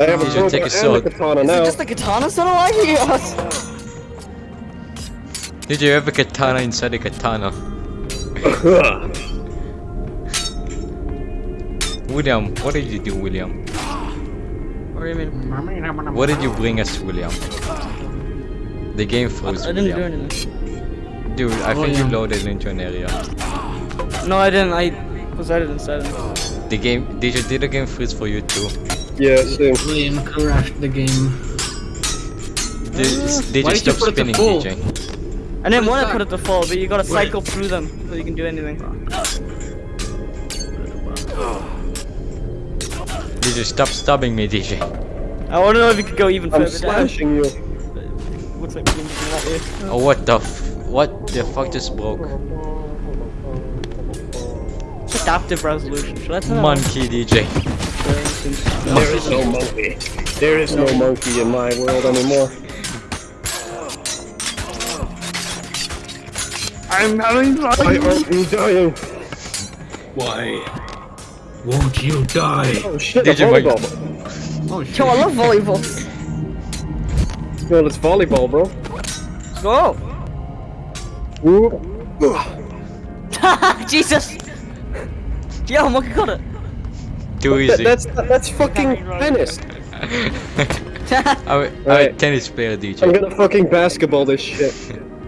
I have a You should crowbar take a and sword. a katana Is it now. just the katana so laggy? Yes. Did you have a katana inside a katana? William, what did you do, William? What do you mean? What did you bring us, William? The game froze, I didn't do anything. Dude, I oh, think you loaded into an area. No, I didn't. I was editing settings. The game, did you did the game freeze for you too? yeah, same. William crashed the game. Did, did uh, Why did you stop put spinning. DJ? I didn't want to put it to full, but you gotta Wait. cycle through them so you can do anything. Did you stop stabbing me, DJ? I want to know if you could go even I'm further down. slashing you. Looks like we're doing that way. Oh, what the f- what the fuck just broke? Adaptive resolution. Should I turn? Monkey, DJ. There is no monkey. There is no monkey in my world anymore. I'm having Why fun. aren't you dying? Why? Won't you die? Oh shit, Did a make- volleyball. Oh shit. Yo, I love volleyball. Well, it's volleyball, bro. Let's go. Whoop. Jesus. Yo, monkey got it. Too That- easy. that's that's fucking tennis. I'm, a- I'm a Right. tennis player, I'm DJ. gonna fucking basketball this shit.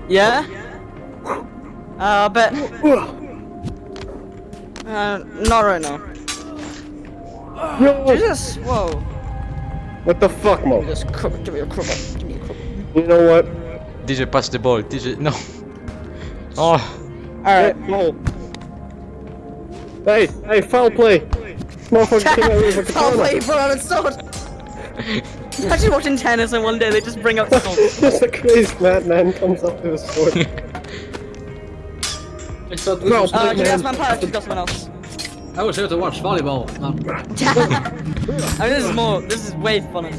yeah. Uh, I bet. Uh, not right now. No. Jesus. Whoa. What the fuck, Mo? Just crop, give me a crop. Give me a crop. You know what? DJ, pass the ball. DJ, no. Oh, All right. Mo. Hey, hey, foul play! Motherfucker came out with a Foul play, you brought out a sword! Imagine watching tennis and one day they just bring out swords. Just a crazy madman comes up with a sword. I thought No, was Uh, Big can you man. ask my parrot someone else? I was here to watch volleyball. I mean, this is more, this is way funner.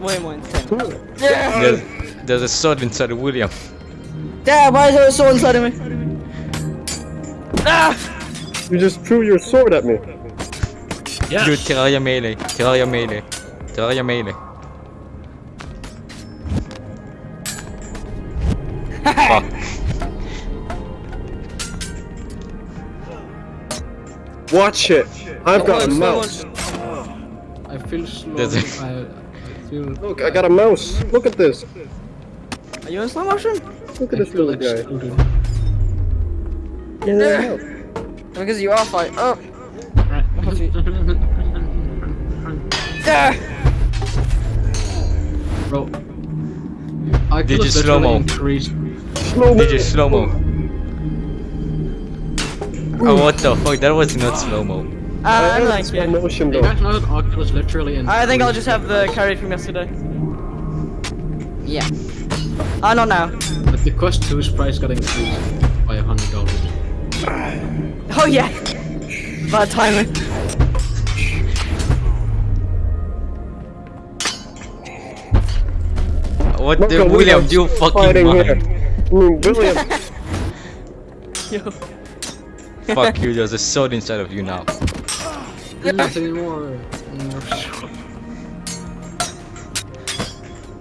Way more entertaining. There's, there's a sword inside of William. Dad, why is there a sword inside of me? Ah! You just threw your sword at me. Yeah. Dude, Terraria melee. Terraria melee. Terraria melee. Fuck. Watch it. I've got a mouse. someone- I feel slow. There's a- I, I feel. Look, I got a mouse. Look at this. Are you in slow motion? Look at I this feel little guy. excluded. Yeah. Because you are fight. Oh. Bro. I Did feel you it's slow-mo? literally increased. Slow Did you slow mo? Oh, what the fuck? That was not slow mo. Ah, I I like slow it. motion You though. guys know that Oculus literally in. I think I'll just have the carry from yesterday. Yeah. Ah, not now. But the Quest 2's price got increased by a hundred dollars. Oh yeah. Bad timing. What Look the William? William's You fucking fighting mind. Mm, William. Yo. Fuck you. There's a sword inside of you now. Not anymore.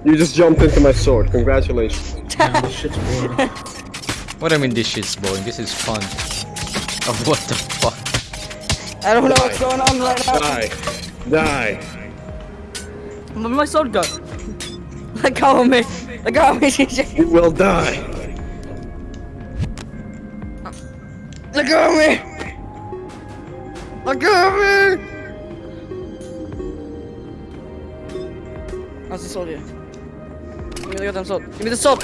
You just jumped into my sword. Congratulations. Damn, this shit's boring. What I mean, this shit's boring. This is fun. Oh, what the fuck? I don't know what's going on right now. Die. Die. Where did my sword go? Let go of me. Let go of me, CJ. You will die. Let go of me. Let go of me. How's the sword here? Give me the goddamn sword. Give me the sword.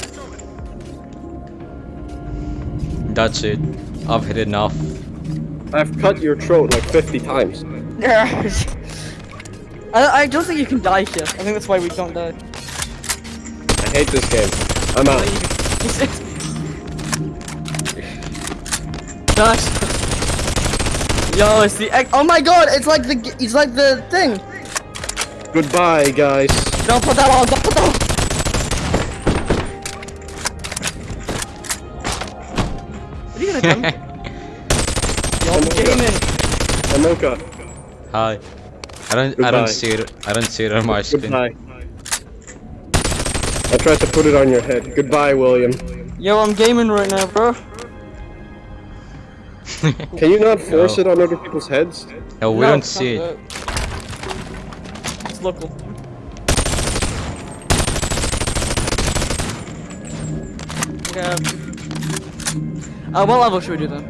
That's it. I've had enough. I've cut your throat like 50 times. I, I don't think you can die here. I think that's why we don't die. I hate this game. I'm out. Gosh. Yo, it's the egg. Oh my god, it's like the it's like the thing. Goodbye, guys. Don't put that on. Don't put that on. What are you gonna? Yo, I'm gaming. Amoka. Hi. I don't. I don't see it. I don't see it on my screen. Goodbye. I tried to put it on your head. Goodbye, William. Yo, I'm gaming right now, bro. Can you not force No. it on other people's heads? no, we No, don't see it. that. It's local. Yeah. Uh, what level should we do then?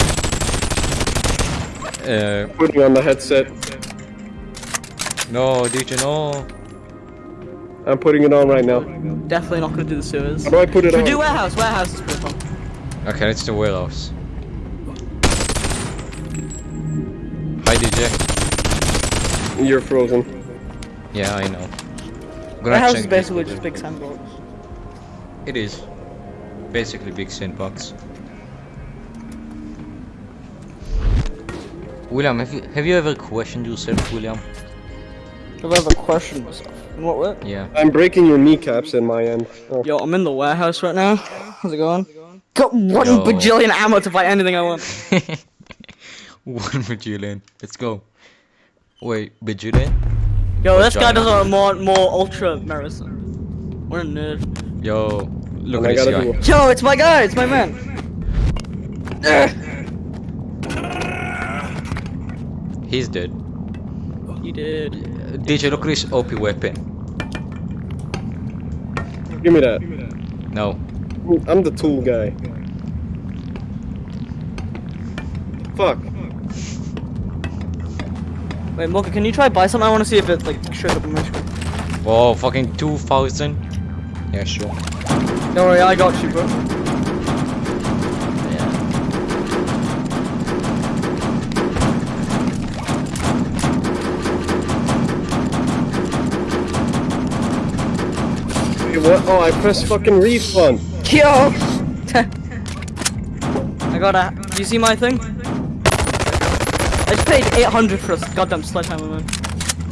Uh, Putting on the headset. no, DJ, no. I'm putting it on right now. Definitely not gonna do the sewers. How do I put it Should we on? do warehouse? Warehouse is pretty fun. Okay, it's the warehouse. Hi, DJ. You're frozen. Yeah, I know. I'm gonna Warehouse is basically just big sandbox. It is. Basically big sandbox. William, have you have you ever questioned yourself, William? Have I ever questioned myself? In what way? Yeah. I'm breaking your kneecaps in my end. Oh. Yo, I'm in the warehouse right now. How's it going? Got one Yo. bajillion ammo to buy anything I want. One bajillion. Let's go. Wait, bajillion? Yo, this guy Vagina. does a more more ultra medicine. What a nerd. Yo, look And at this guy. Yo, it's my guy. It's my man. Ugh. He's dead. He did. Uh, DJ, look at this OP weapon. Give me that. No. I'm the tool guy. Fuck. Wait, Mocha, can you try buy something? I want to see if it like shows up on my screen. Whoa, fucking 2000? Yeah, sure. Don't worry, I got you, bro. What? Oh, I pressed fucking refund. Yo! I got a. You see my thing? I just paid 800 for this goddamn sledgehammer, man.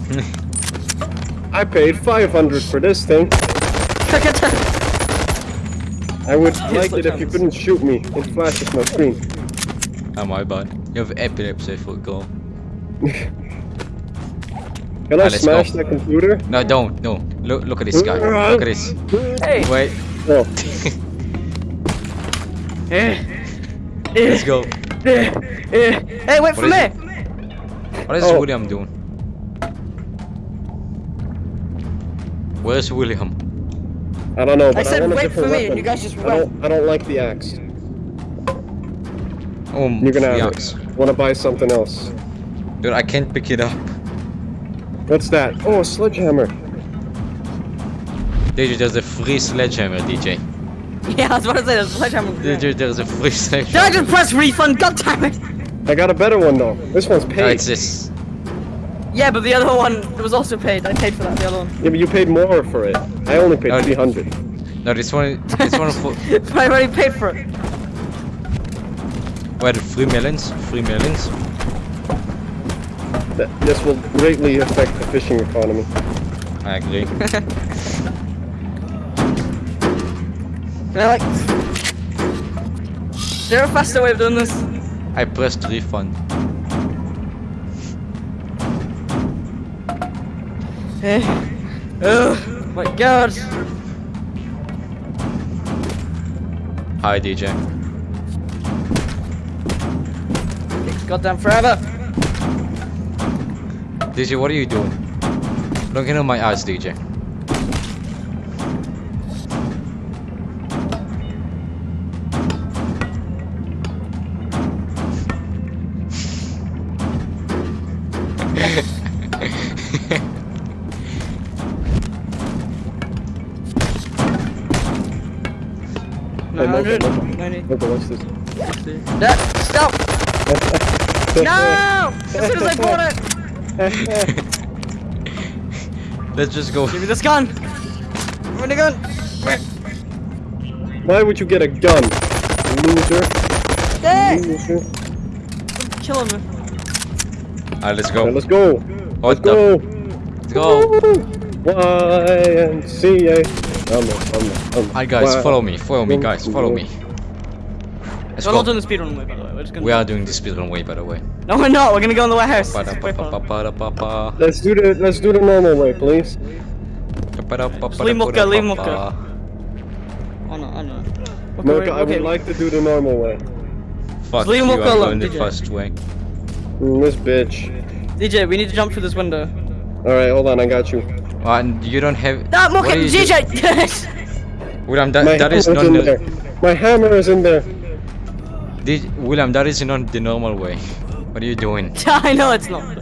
I paid 500 for this thing. I would like it if you couldn't shoot me. It flashes my screen. Oh my bad. You have epilepsy for go. Can I let's smash go. the computer? No, don't. No. Look, look at this guy. Look at this. hey! Wait. No. Eh, Let's go. eh, eh. Hey, wait for me! it? What is Oh. William doing? Where's William? I don't know, but I, said want a wait for me, weapon. you guys just I don't, I don't like the axe. Oh, You're gonna have yucks. it. Want to buy something else? Dude, I can't pick it up. What's that? Oh, a sledgehammer. DJ, there's a free sledgehammer, DJ. Yeah, I was about to say, there's a sledgehammer. Did DJ, there's a free sledgehammer. Did I sledgehammer. just press refund? God damn it! I got a better one though. This one's No, paid. it's this. Yeah, but the other one was also paid. I paid for that, the other one. Yeah, but you paid more for it. I only paid No, 300. No, this one, this one for, but I already paid for it. wait, three millions? Three millions? Th- This will greatly affect the fishing economy. I agree. And I like. Is there a faster way of doing this? I pressed refund. Eh. Oh my god. Hi, DJ. Takes goddamn forever. DJ, what are you doing? Don't get on my ass, DJ. Hey, Mocha, 900. Mocha. 90. Mocha, what's this? That, stop! No! As soon as I bought it! Let's just go. Give me this gun! Give me the gun! Why would you get a gun? Loser. Hey! Loser. Killing me. Alright, let's Okay, go. let's go. What Let's go. Let's go. YMCA. Um, um, um, Alright, guys, follow me. Follow me, guys. Follow me. Let's We're not doing the speedrun way, by the way. We're just gonna. We are doing the speedrun way, by the way. No, we're not. We're gonna go in the warehouse. Wait. Let's do the let's do the normal way, please. leave Mocha, leave Mocha. Oh no, I know. Okay, Mocha, wait, I would okay. like to do the normal way. Fuck leave you, I'm Mocha alone, going the DJ. fast way. Mm, this bitch. DJ, we need to jump through this window. All right, hold on, I got you. Oh, and you don't have... That what Mocha, are you doing? DJ! William, that, My that is hammer's not in there. My hammer is in there. Did, William, that is not the normal way. What are you doing? I know it's not.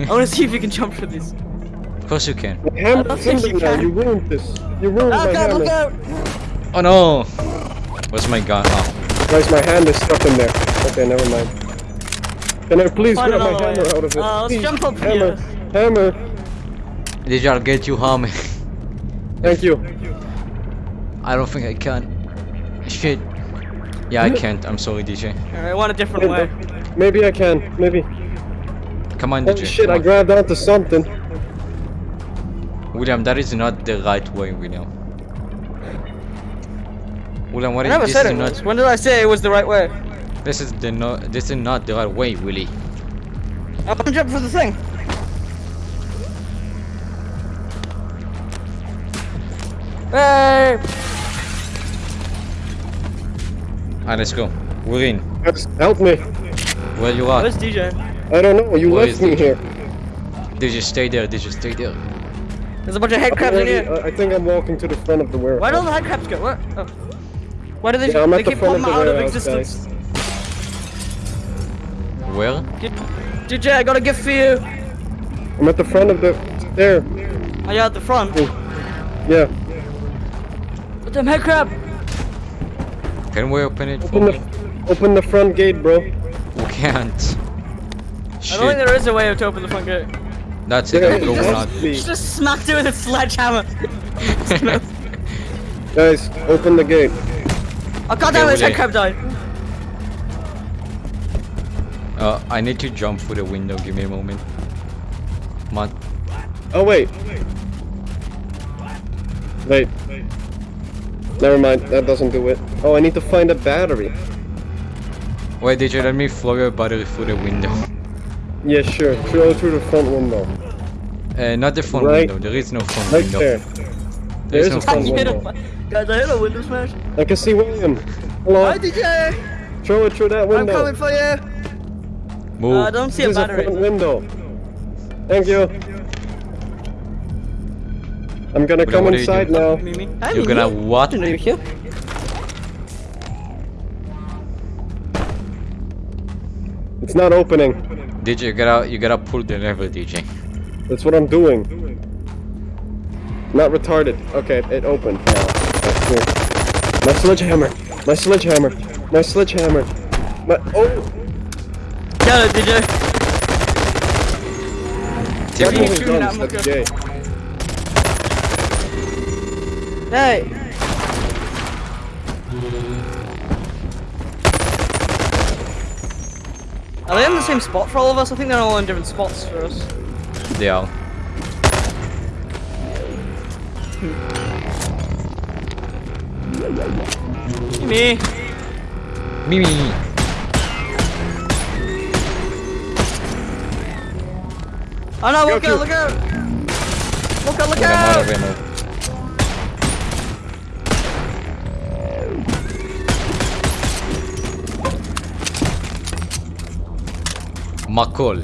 I wanna see if you can jump through this. Of course you can. My hammer's don't in think there you can. You ruined this. You ruined my Look out, hammer. look out! Oh no! Where's my gun? Oh. Guys, my hand is stuck in there. Okay, never mind. Can I please Find grab my another way. hammer out of it? Uh, let's Please. jump up hammer. here. Hammer. DJ, I'll get you home. Thank you. I don't think I can. Shit. Yeah, I can't. I'm sorry, DJ. Alright, I want a different way. Maybe I can. Maybe. Come on, Holy DJ. shit, I on. grabbed onto something. William, that is not the right way, William. William, what I is never this? said is it not. When did I say it was the right way? This is the no. This is not the right way, Willie. I want to jump for the thing. Hey! Alright, let's go. We're in. Guys, help me. Where you are? Where's DJ? I don't know. You Where left is me it? here. DJ, stay there. DJ, stay there. There's a bunch of headcrabs in here. I I think I'm walking to the front of the warehouse. Why don't the headcrabs go? What? Oh. Why do they? Yeah, they the keep front popping out of warehouse, existence. Where? DJ, I got a gift for you. I'm at the front of the there. Are you at the front. Yeah. Damn head crab. Can we open it for Open me? the open the front gate, bro. We can't. I don't think there is a way to open the front gate. That's it. There I'm going out. Just smacked it with a sledgehammer. Guys, open the gate. Oh god damn Yeah, it, that crab died. Uh, I need to jump through the window. Give me a moment. Come on. Oh wait. wait. Wait. Never mind, that doesn't do it. Oh, I need to find a battery. Wait, did you let me throw your battery through the window? Yeah, sure. Throw it through the front window. Uh, not the front Right- window. There is no front Right window. there. There is There's no front front window. window. Guys, I hit a window smash. I can see William. Hello. Hi DJ! Throw it through that window. I'm coming for you! Move. Uh, I don't see a There's a front window. Thank you. I'm gonna come what you inside now. Mimi. Hi, You're gonna what? Didn't you here. It's not opening. DJ, you gotta you gotta pull the lever, DJ. That's what I'm doing. Not retarded. Okay, it opened. now. That's here. My sledgehammer. My sledgehammer. My sledgehammer. My oh. Get it, DJ. Take What are you move. shooting at, guns, That's Muka? gay. Hey! Are they in the same spot for all of us? I think they're all in different spots for us. They are. Me. Mimi. Oh no, look Go out, to- look out! Look out, look out McCall.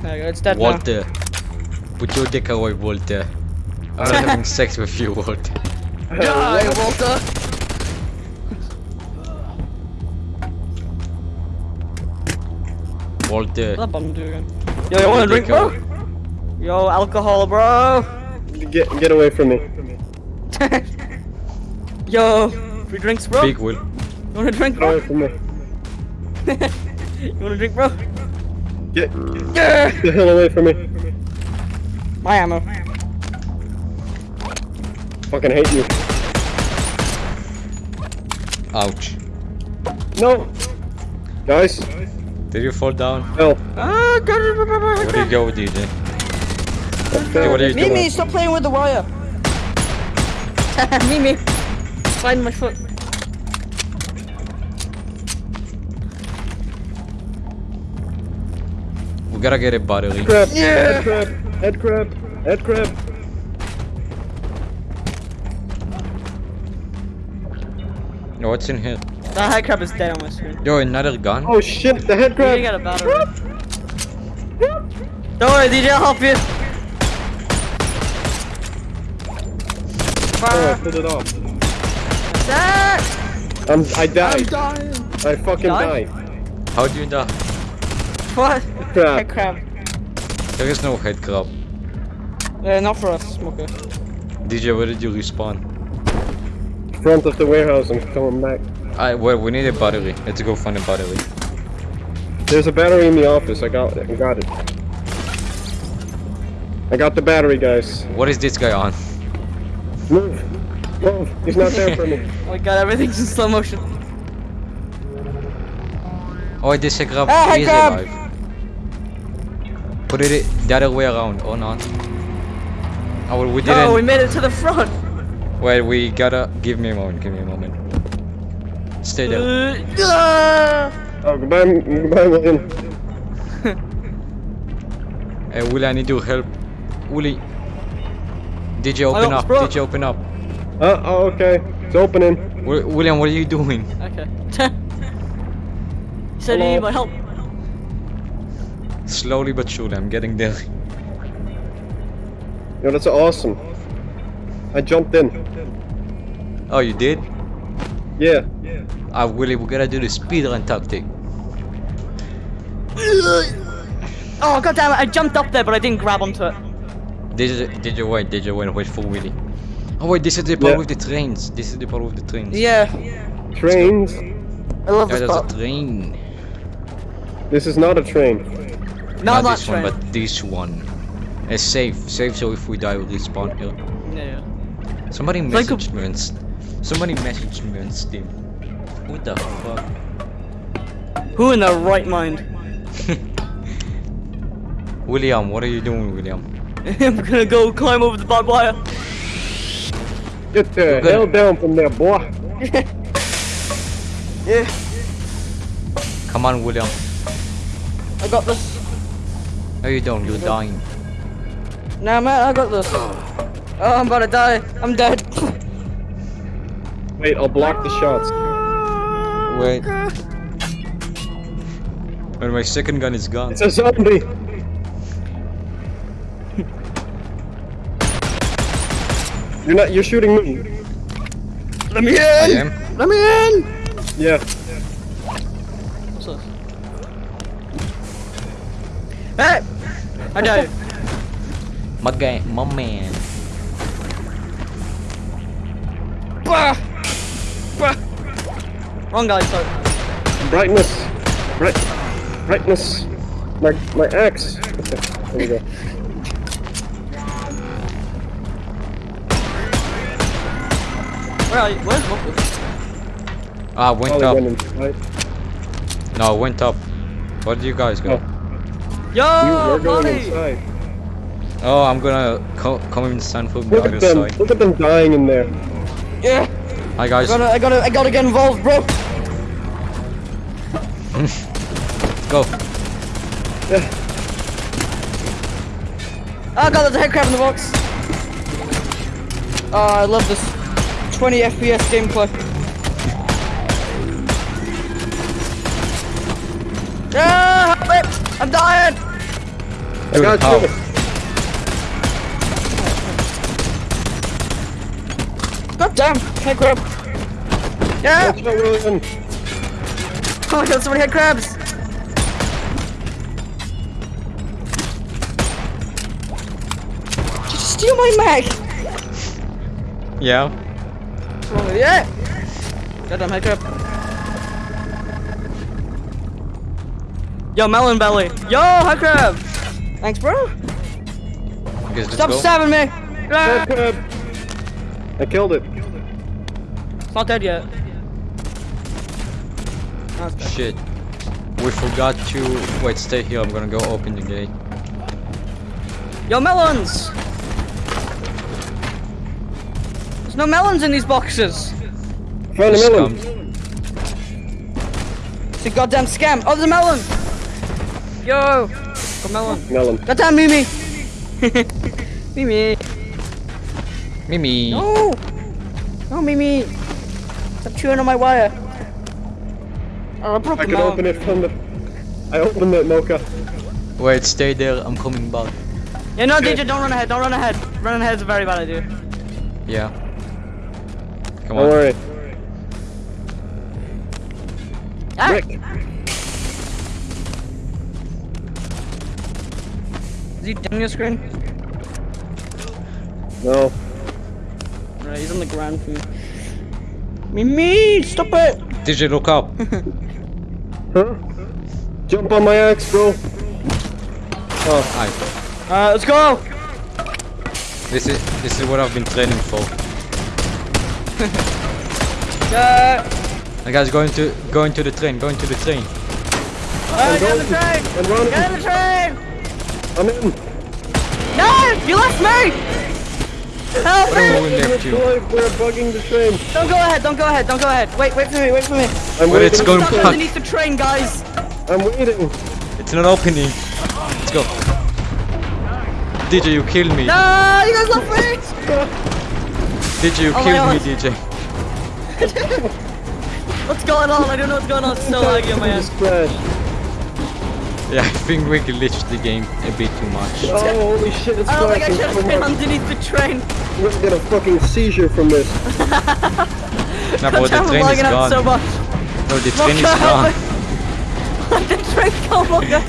There you go, it's dead Walter. Put your dick away, Walter. I'm not having sex with you, Walter. Die, Walter! Walter. What's that bum doing? Yo, you wanna drink, bro? Yo, alcohol, bro! Get get away from me. Yo, free drinks, bro? Big Will. You wanna drink, Get away bro? from me. you wanna drink, bro? Get Yeah! get the hell away from me. My ammo. Fucking hate you. Ouch. No. Guys, Did you fall down? help. Ah, God, Where do you go, DJ? Hey, what are you Mimi, doing? stop playing with the wire. Mimi, find my foot. We gotta get a battery. Crab. Yeah. Head crab. Head crab. Head crab. No, what's in here? That head crab is dead on my screen. Yo, another gun? Oh shit, the head You crab. need to get a battery. Don't worry, DJ, I'll help you. Oh, I pulled it off. that. I'm, I died. dying. I fucking Died? died. How do you die? What? Crab. Head crab. There is no head crab. Uh, not for us, smoker. DJ, where did you respawn? Front of the warehouse. I'm coming back. I well, we need a battery. Let's go find a battery. There's a battery in the office. I got it. I got it. I got the battery, guys. What is this guy on? Move. Move. He's not there for me. Oh my god, everything's in slow motion. Oh, this crab Ah, is crab! alive. Put it the other way around. Oh no. Oh, we didn't. Oh, we made it to the front. Wait, we gotta. Give me a moment. Give me a moment. Stay there. Uh, ah! Oh, goodbye, goodbye, William. Hey, Willie, I need your help. Willie. DJ, open up. broke. DJ, open up. Uh, oh, okay. It's opening. Wi- William, what are you doing? Okay. he said you Hello. need my help. Slowly but surely, I'm getting there. Yo, that's awesome. I jumped in. Oh, you did? Yeah. Ah, Willie, we gotta do the speedrun tactic. Oh god damn it! I jumped up there, but I didn't grab onto it. Did you, did you wait? Did you wait? Wait for Willie. Oh wait, this is the part Yeah. with the trains. This is the part with the trains. Yeah, Trains. I love Yeah, this there's spot. a train. This is not a train. Not Not this train. one, but this one. It's safe. Safe so if we die we respawn here. Yeah, yeah. Somebody like messaged me on Somebody messaged me on Steam. What the fuck? Who in their right mind? William, what are you doing, William? I'm gonna go climb over the barbed wire. Get the good. hell down from there, boy. Yeah, Come on, William. I got this. How you doing? You're dying. Nah, man, I got this. Oh, I'm about to die. I'm dead. Wait, I'll block the shots. Wait. When my second gun is gone. It's a zombie. You're not. You're shooting me. Let me I in. am. Let me in. Yeah. What's this? Hey! I died. My guy, my man. Bah! Bah! Wrong guy, sorry. Brightness. Bright. Brightness. My my axe. There we go. Where are you? Where's Mopus? Ah, went Probably up. went inside. No, went up. Where did you guys go? Yo, we're going buddy! Oh, I'm gonna co come inside from the Look other at them. side. Look at them dying in there. Yeah, Hi guys. I gotta, I gotta, I gotta get involved, bro. Go. Yeah. Oh god, there's a head crab in the box. Oh, I love this 20 FPS gameplay. Ah, help me! I'm dying! I got how? you. God damn, head crab. Yeah! Watch William. Oh my god, so many head crabs! Did you steal my mag? Yeah. What's wrong with you? Yeah! Goddamn head crab. Yo, melon belly. Yo, head crab! Thanks, bro. I guess let's Stop go. stabbing me! Crab, crab. I killed it. It's not dead yet. No, dead. Shit. We forgot to wait. Stay here. I'm gonna go open the gate. Yo, melons! There's no melons in these boxes. Found a Just melon. come. It's a goddamn scam. Oh, there's a melon! Yo! Got melon. Melon. Goddamn Mimi! Mimi! Mimi. No! No, Mimi! Stop chewing on my wire. Oh, I broke I can melon. open it from the. I opened it, Mocha. Wait. Stay there. I'm coming back. Yeah, no, DJ, don't run ahead, don't run ahead. Running ahead is a very bad idea. Yeah. Come Don't on. worry. Ah! Rick. Is he down your screen? No. Right, he's on the ground for me. Mimi, stop it! DJ, look up. Huh? Jump on my axe, bro. Oh, Hi. Alright, let's go! This is this is what I've been training for. Yeah! Hey guys, going to going to the train. Going to the train. Alright, get the train! I'm running. Get the train! I'm in. No! You left me! Help What am I me! doing left you? We're we're bugging the train. Don't go ahead, don't go ahead, don't go ahead. Wait, wait for me, wait for me. I'm But it's going Stuck back. underneath the train, guys. I'm waiting. It's not opening. Let's go. DJ, you killed me. No, you guys left me! DJ, you Oh killed me, DJ. What's going on? I don't know what's going on. It's so laggy on my end. Just crashed. Yeah, I think we glitched the game a bit too much. Oh, holy shit, it's I don't think I crashing should have been much. underneath the train. We're gonna get a fucking seizure from this. No, but the I'm train is lagging out gone. so much. No, the train is Mocha, gone. the train gone, Mocha.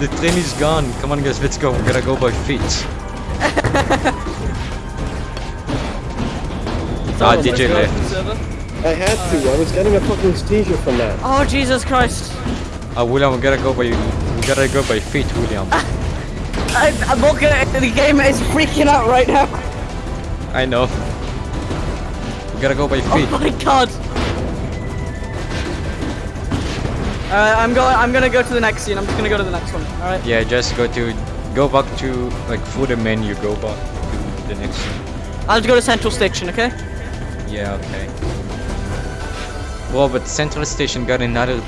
The train is gone. Come on, guys, let's go. We gotta go by feet. ah, DJ left. I had to. I was getting a fucking seizure from that. Oh, Jesus Christ. Ah, William, we gotta go by. We gotta go by feet, William. I, I'm Mocha, the game is freaking out right now. I know. We gotta go by feet. Oh my god! Alright, I'm going. I'm gonna go to the next scene. I'm just gonna go to the next one. All right. Yeah, just go to go back to like through the menu. Go back to the next scene. I'll go to Central Station. Okay. Yeah, okay. Well, but Central Station got another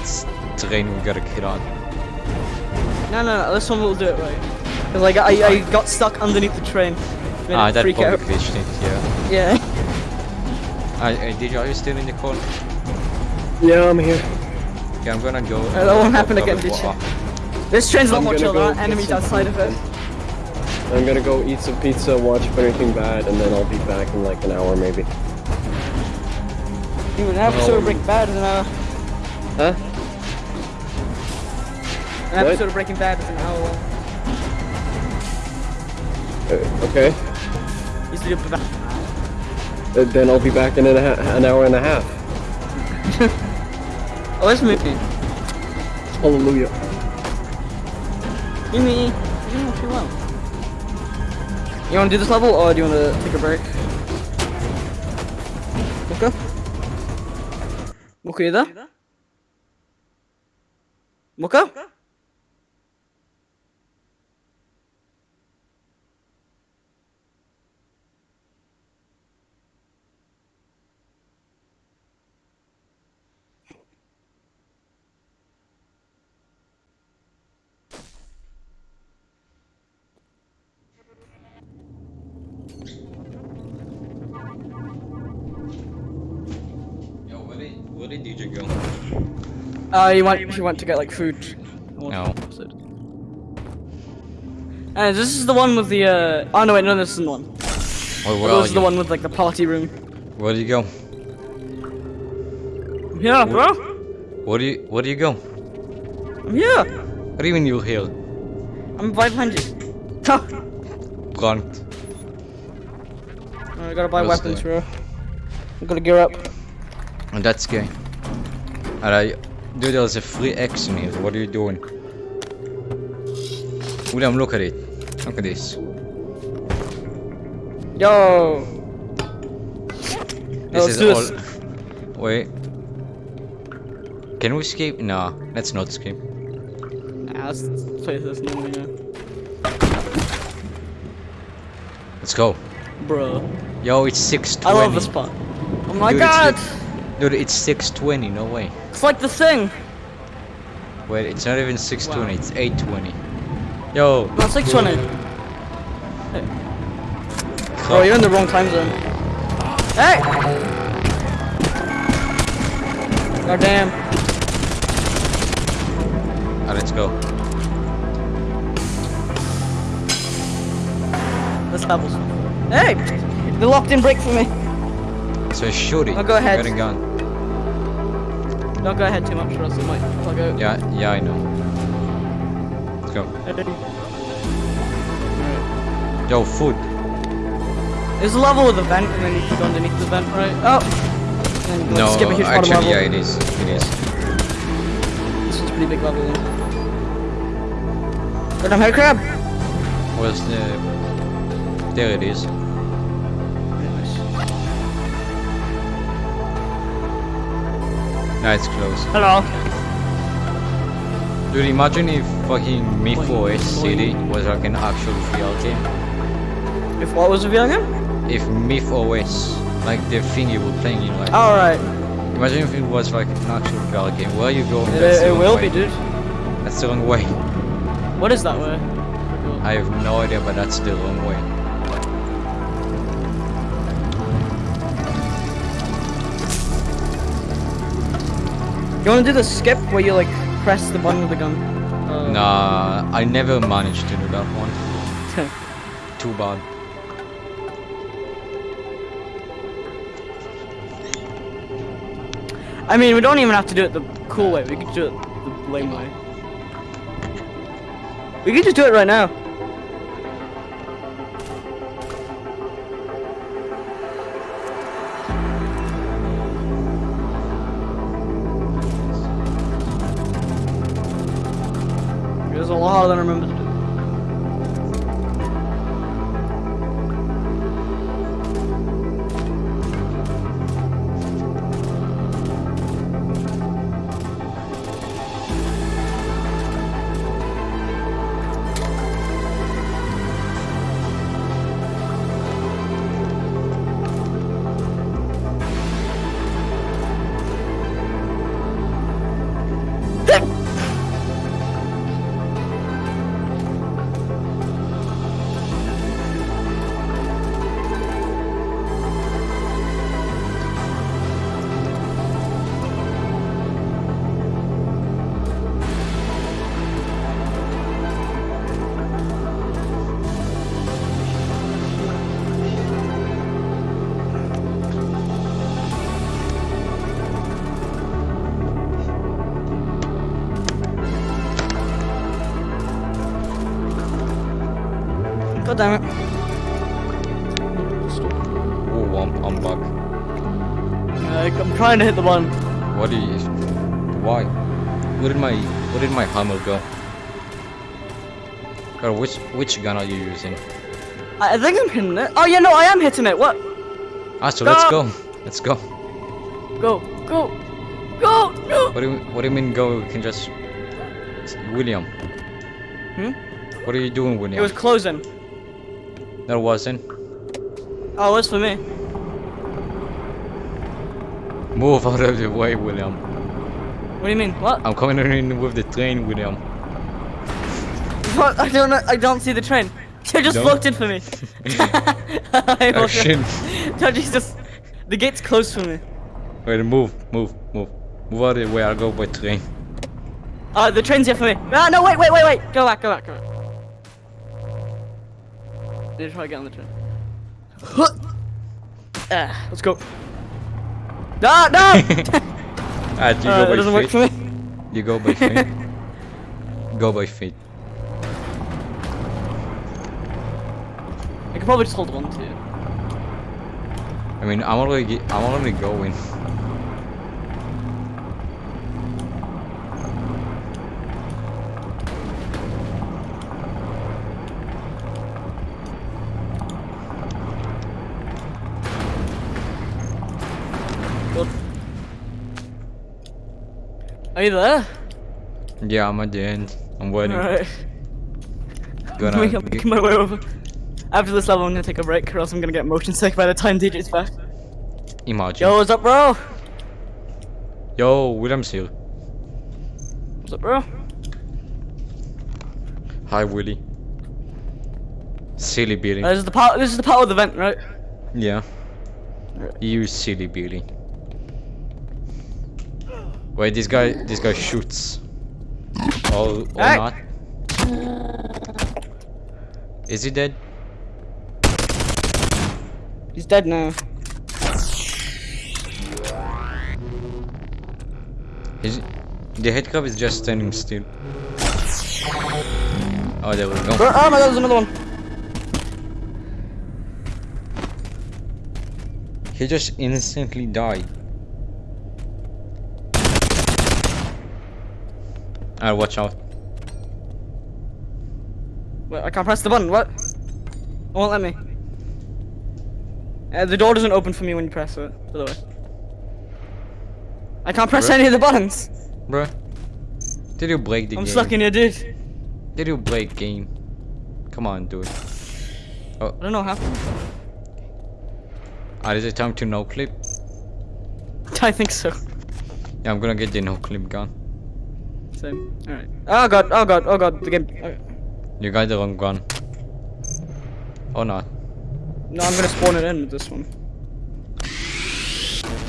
s- train we gotta get on. No, no, no. This one will do it right. Cause like I, I got stuck underneath the train. Ah, it that freak probably out. glitched it, yeah. Yeah. I, I, did you, are you still in the call? Yeah, I'm here. Okay, I'm gonna go. Uh, that won't happen again, with did you? This train's a lot I'm more gonna chill. There aren't enemies some outside of it. I'm gonna go eat some pizza, watch if Anything Bad, and then I'll be back in like an hour maybe. Dude, an episode of Breaking Bad in an hour. Huh? An What? episode of Breaking Bad is an hour long. Uh, okay. He's the back. Uh, then I'll be back in an, an hour and a half. Oh, movie. Hallelujah. Yumi, you know you want. You wanna do this level or do you wanna take a break? Muka? Muka, you there? Muka? Yo, where did, where did DJ go? Uh, you want, you want to get like food. No. And this is the one with the, uh, oh no wait, no this isn't the one. Oh, where this are is the one with like the party room. Where do you go? I'm here, bro. Where do you, where do you go? I'm here. What do you mean you're here? I'm right behind you. Ha! I gotta buy weapons, the- bro. I gotta gear up. And that's gay. Alright, dude, there's a free action here. What are you doing? William, look at it. Look at this. Yo! This is all. Wait. Can we escape? Nah, let's not escape. Let's play this. Let's go. Bro. Yo, it's 620. I love this part. Oh my Dude, god! Dude, it's 620. No way. It's like the thing! Wait, it's not even 620. It's 820. Yo. No, it's 620. Bro, you're in the wrong time zone. Hey! God damn. Ah, let's go. This level's. Hey! The locked in break for me. So shoot it. Oh, go ahead. Got a gun. Don't go ahead too much or else it might plug out. Yeah, yeah, I know. Let's go. Yo, food. There's a level with a vent and then you can go underneath the vent, right? Oh! And like, No, skip a huge actually, level. yeah, it is. It is. This is a pretty big level then. But I'm head crab! Where's the? There it is. Nah, it's close. Hello. Dude, imagine if fucking MythOS City was like an actual VR game. If what was the VR game? If MythOS, like the thing you were playing in, like, Alright. imagine if it was like an actual VR game. Where are you going? It, it will way. be, dude. That's the wrong way. What is that way? I have no idea, but that's the wrong way. You wanna do the skip where you like press the button with the gun? Uh, Nah, I never managed to do that one. Too bad. I mean, we don't even have to do it the cool way. We could do it the lame way. We could just do it right now. Damn it. Oh, I'm, I'm back. Uh, I'm trying to hit the button. What is? Why? Where did my Where did my hammer go? Girl, which which gun are you using? I, I think I'm hitting it. Oh yeah, no, I am hitting it. What? Ah, so let's Go! go. Let's go. Go, go, go, go. What do you What do you mean go? We can just William. Hmm? What are you doing, William? It William? was closing. That wasn't. Oh, it was for me. Move out of the way, William. What do you mean? What? I'm coming in with the train, William. What? I don't know. I don't see the train. You just Don't? floated for me. I Oh shit! No, Jesus. The gate's closed for me. Wait, move, move, move, move out of the way. I'll go by train. Uh, the train's here for me. Ah, no, wait, wait, wait, wait. Go back, go back, go back. Need to try to get on the train. Ah, let's go. No, no! Ah, you Uh, go it by doesn't work for me. You go by feet. go by feet. I could probably just hold on to it. I mean, I'm already, I'm already going. Are you there? Yeah, I'm at the end. I'm waiting. Alright. Gonna I'm making my way over. After this level, I'm gonna take a break, or else I'm gonna get motion sick by the time DJ's back. imagine. Yo, what's up, bro? Yo, William's here. What's up, bro? Hi, Willie. Silly Billy. Uh, this is the part. This is the part of the vent, right? yeah. Right. You silly Billy. Wait, this guy, this guy shoots. Or, or Hey! not? Is he dead? He's dead now. Is the headcrab is just standing still. Oh, there we go. Oh my god, there's another one. He just instantly died. Ah, watch out. Wait, I can't press the button. What? It won't let me. Uh, the door doesn't open for me when you press it. By the way. I can't press Bro. any of the buttons. Bruh. Did you break the game? I'm stuck in here, dude. Did you break game? Come on, dude. Oh. I don't know how. Ah, is it time to no clip? I think so. Yeah, I'm gonna get the no clip gun. Same. Alright. Oh god, oh god, oh god, the game. okay. You got the wrong gun. Or not. No, I'm gonna spawn it in with this one.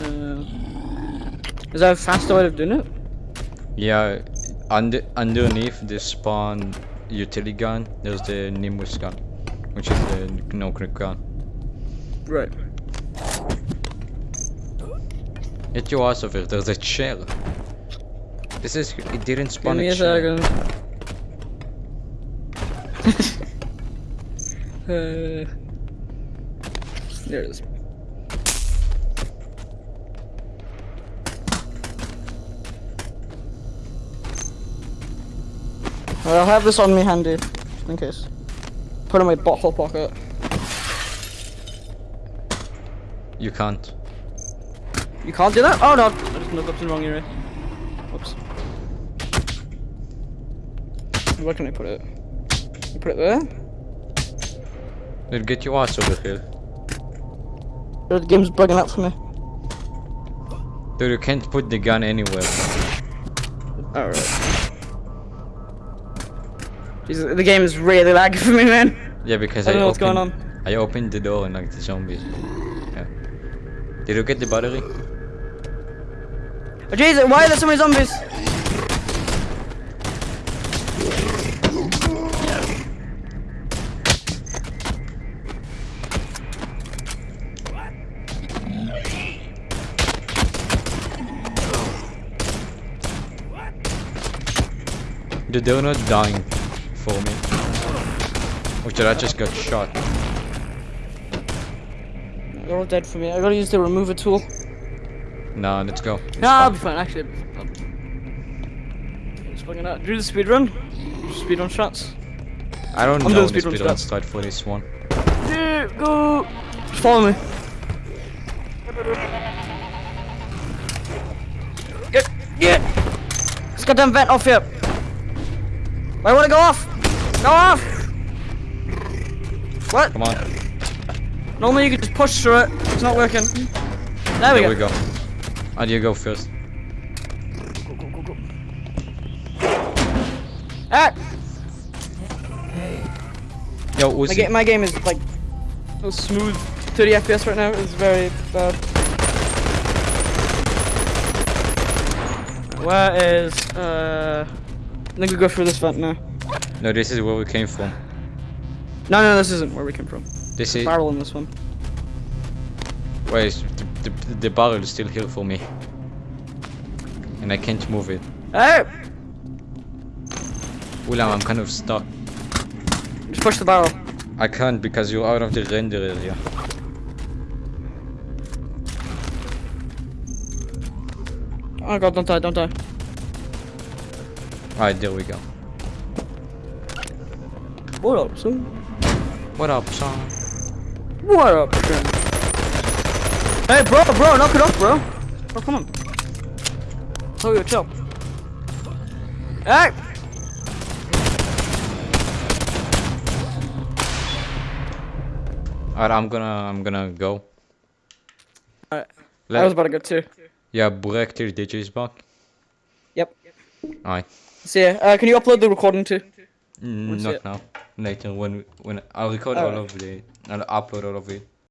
Uh, is that a faster way of doing it? Yeah, under underneath the spawn utility gun, there's the Nimbus gun, which is the no clip gun. Right. Get your ass over here. There's a chair. This is it didn't Give spawn me a second. uh, there it is. I'll have this on me handy, just in case. Put it in my bottle pocket. You can't. You can't do that? Oh no, I just looked up the wrong area. Whoops. Where can I put it? You put it there? Dude, get your ass over here. Or the game's bugging out for me. Dude, you can't put the gun anywhere. Alright. Jesus, the game is really laggy for me, man. Yeah, because I I, know what's going on. I opened the door and like the zombies. Yeah. Did you get the battery? Oh, Jesus, why are there so many zombies? The they're dying for me. Oh Richard, I just got shot. They're all dead for me. I gotta use the remover tool. Nah, let's go. It's Nah, I'll be fine. Actually, fine. Just fucking out. Do the speed run. Speed run shots. I don't I'm know the speedrun speedrun start for this one. Yeah, go. Just follow me. Get, get. This goddamn vent off here. I wanna go off. Go off. What? Come on. Normally you could just push through it. It's not working. There we There go. we go. Do you go first? Ah, Yo, my, ga my game is like so smooth. 30 FPS right now. is very bad. Where is uh? I think we go through this vent now. No, this is where we came from. No, no, this isn't where we came from. This is. Barrel in this one. Wait, the, the, the barrel is still here for me. And I can't move it. Hey! Ulam, I'm kind of stuck. Just push the barrel. I can't because you're out of the render area. Oh god, don't die, don't die. Alright, there we go. What up, son? What up, son? What up, son? Hey, bro, bro, knock it off, bro. Bro, come on. Oh, you chill. Hey! Alright, I'm gonna, I'm gonna go. Alright. I was about to go too. Yeah, break till DJ is back. Yep. Alright. See ya. Uh, can you upload the recording too? Mm, not it? now. Later when when I'll record all of it I'll upload all of it.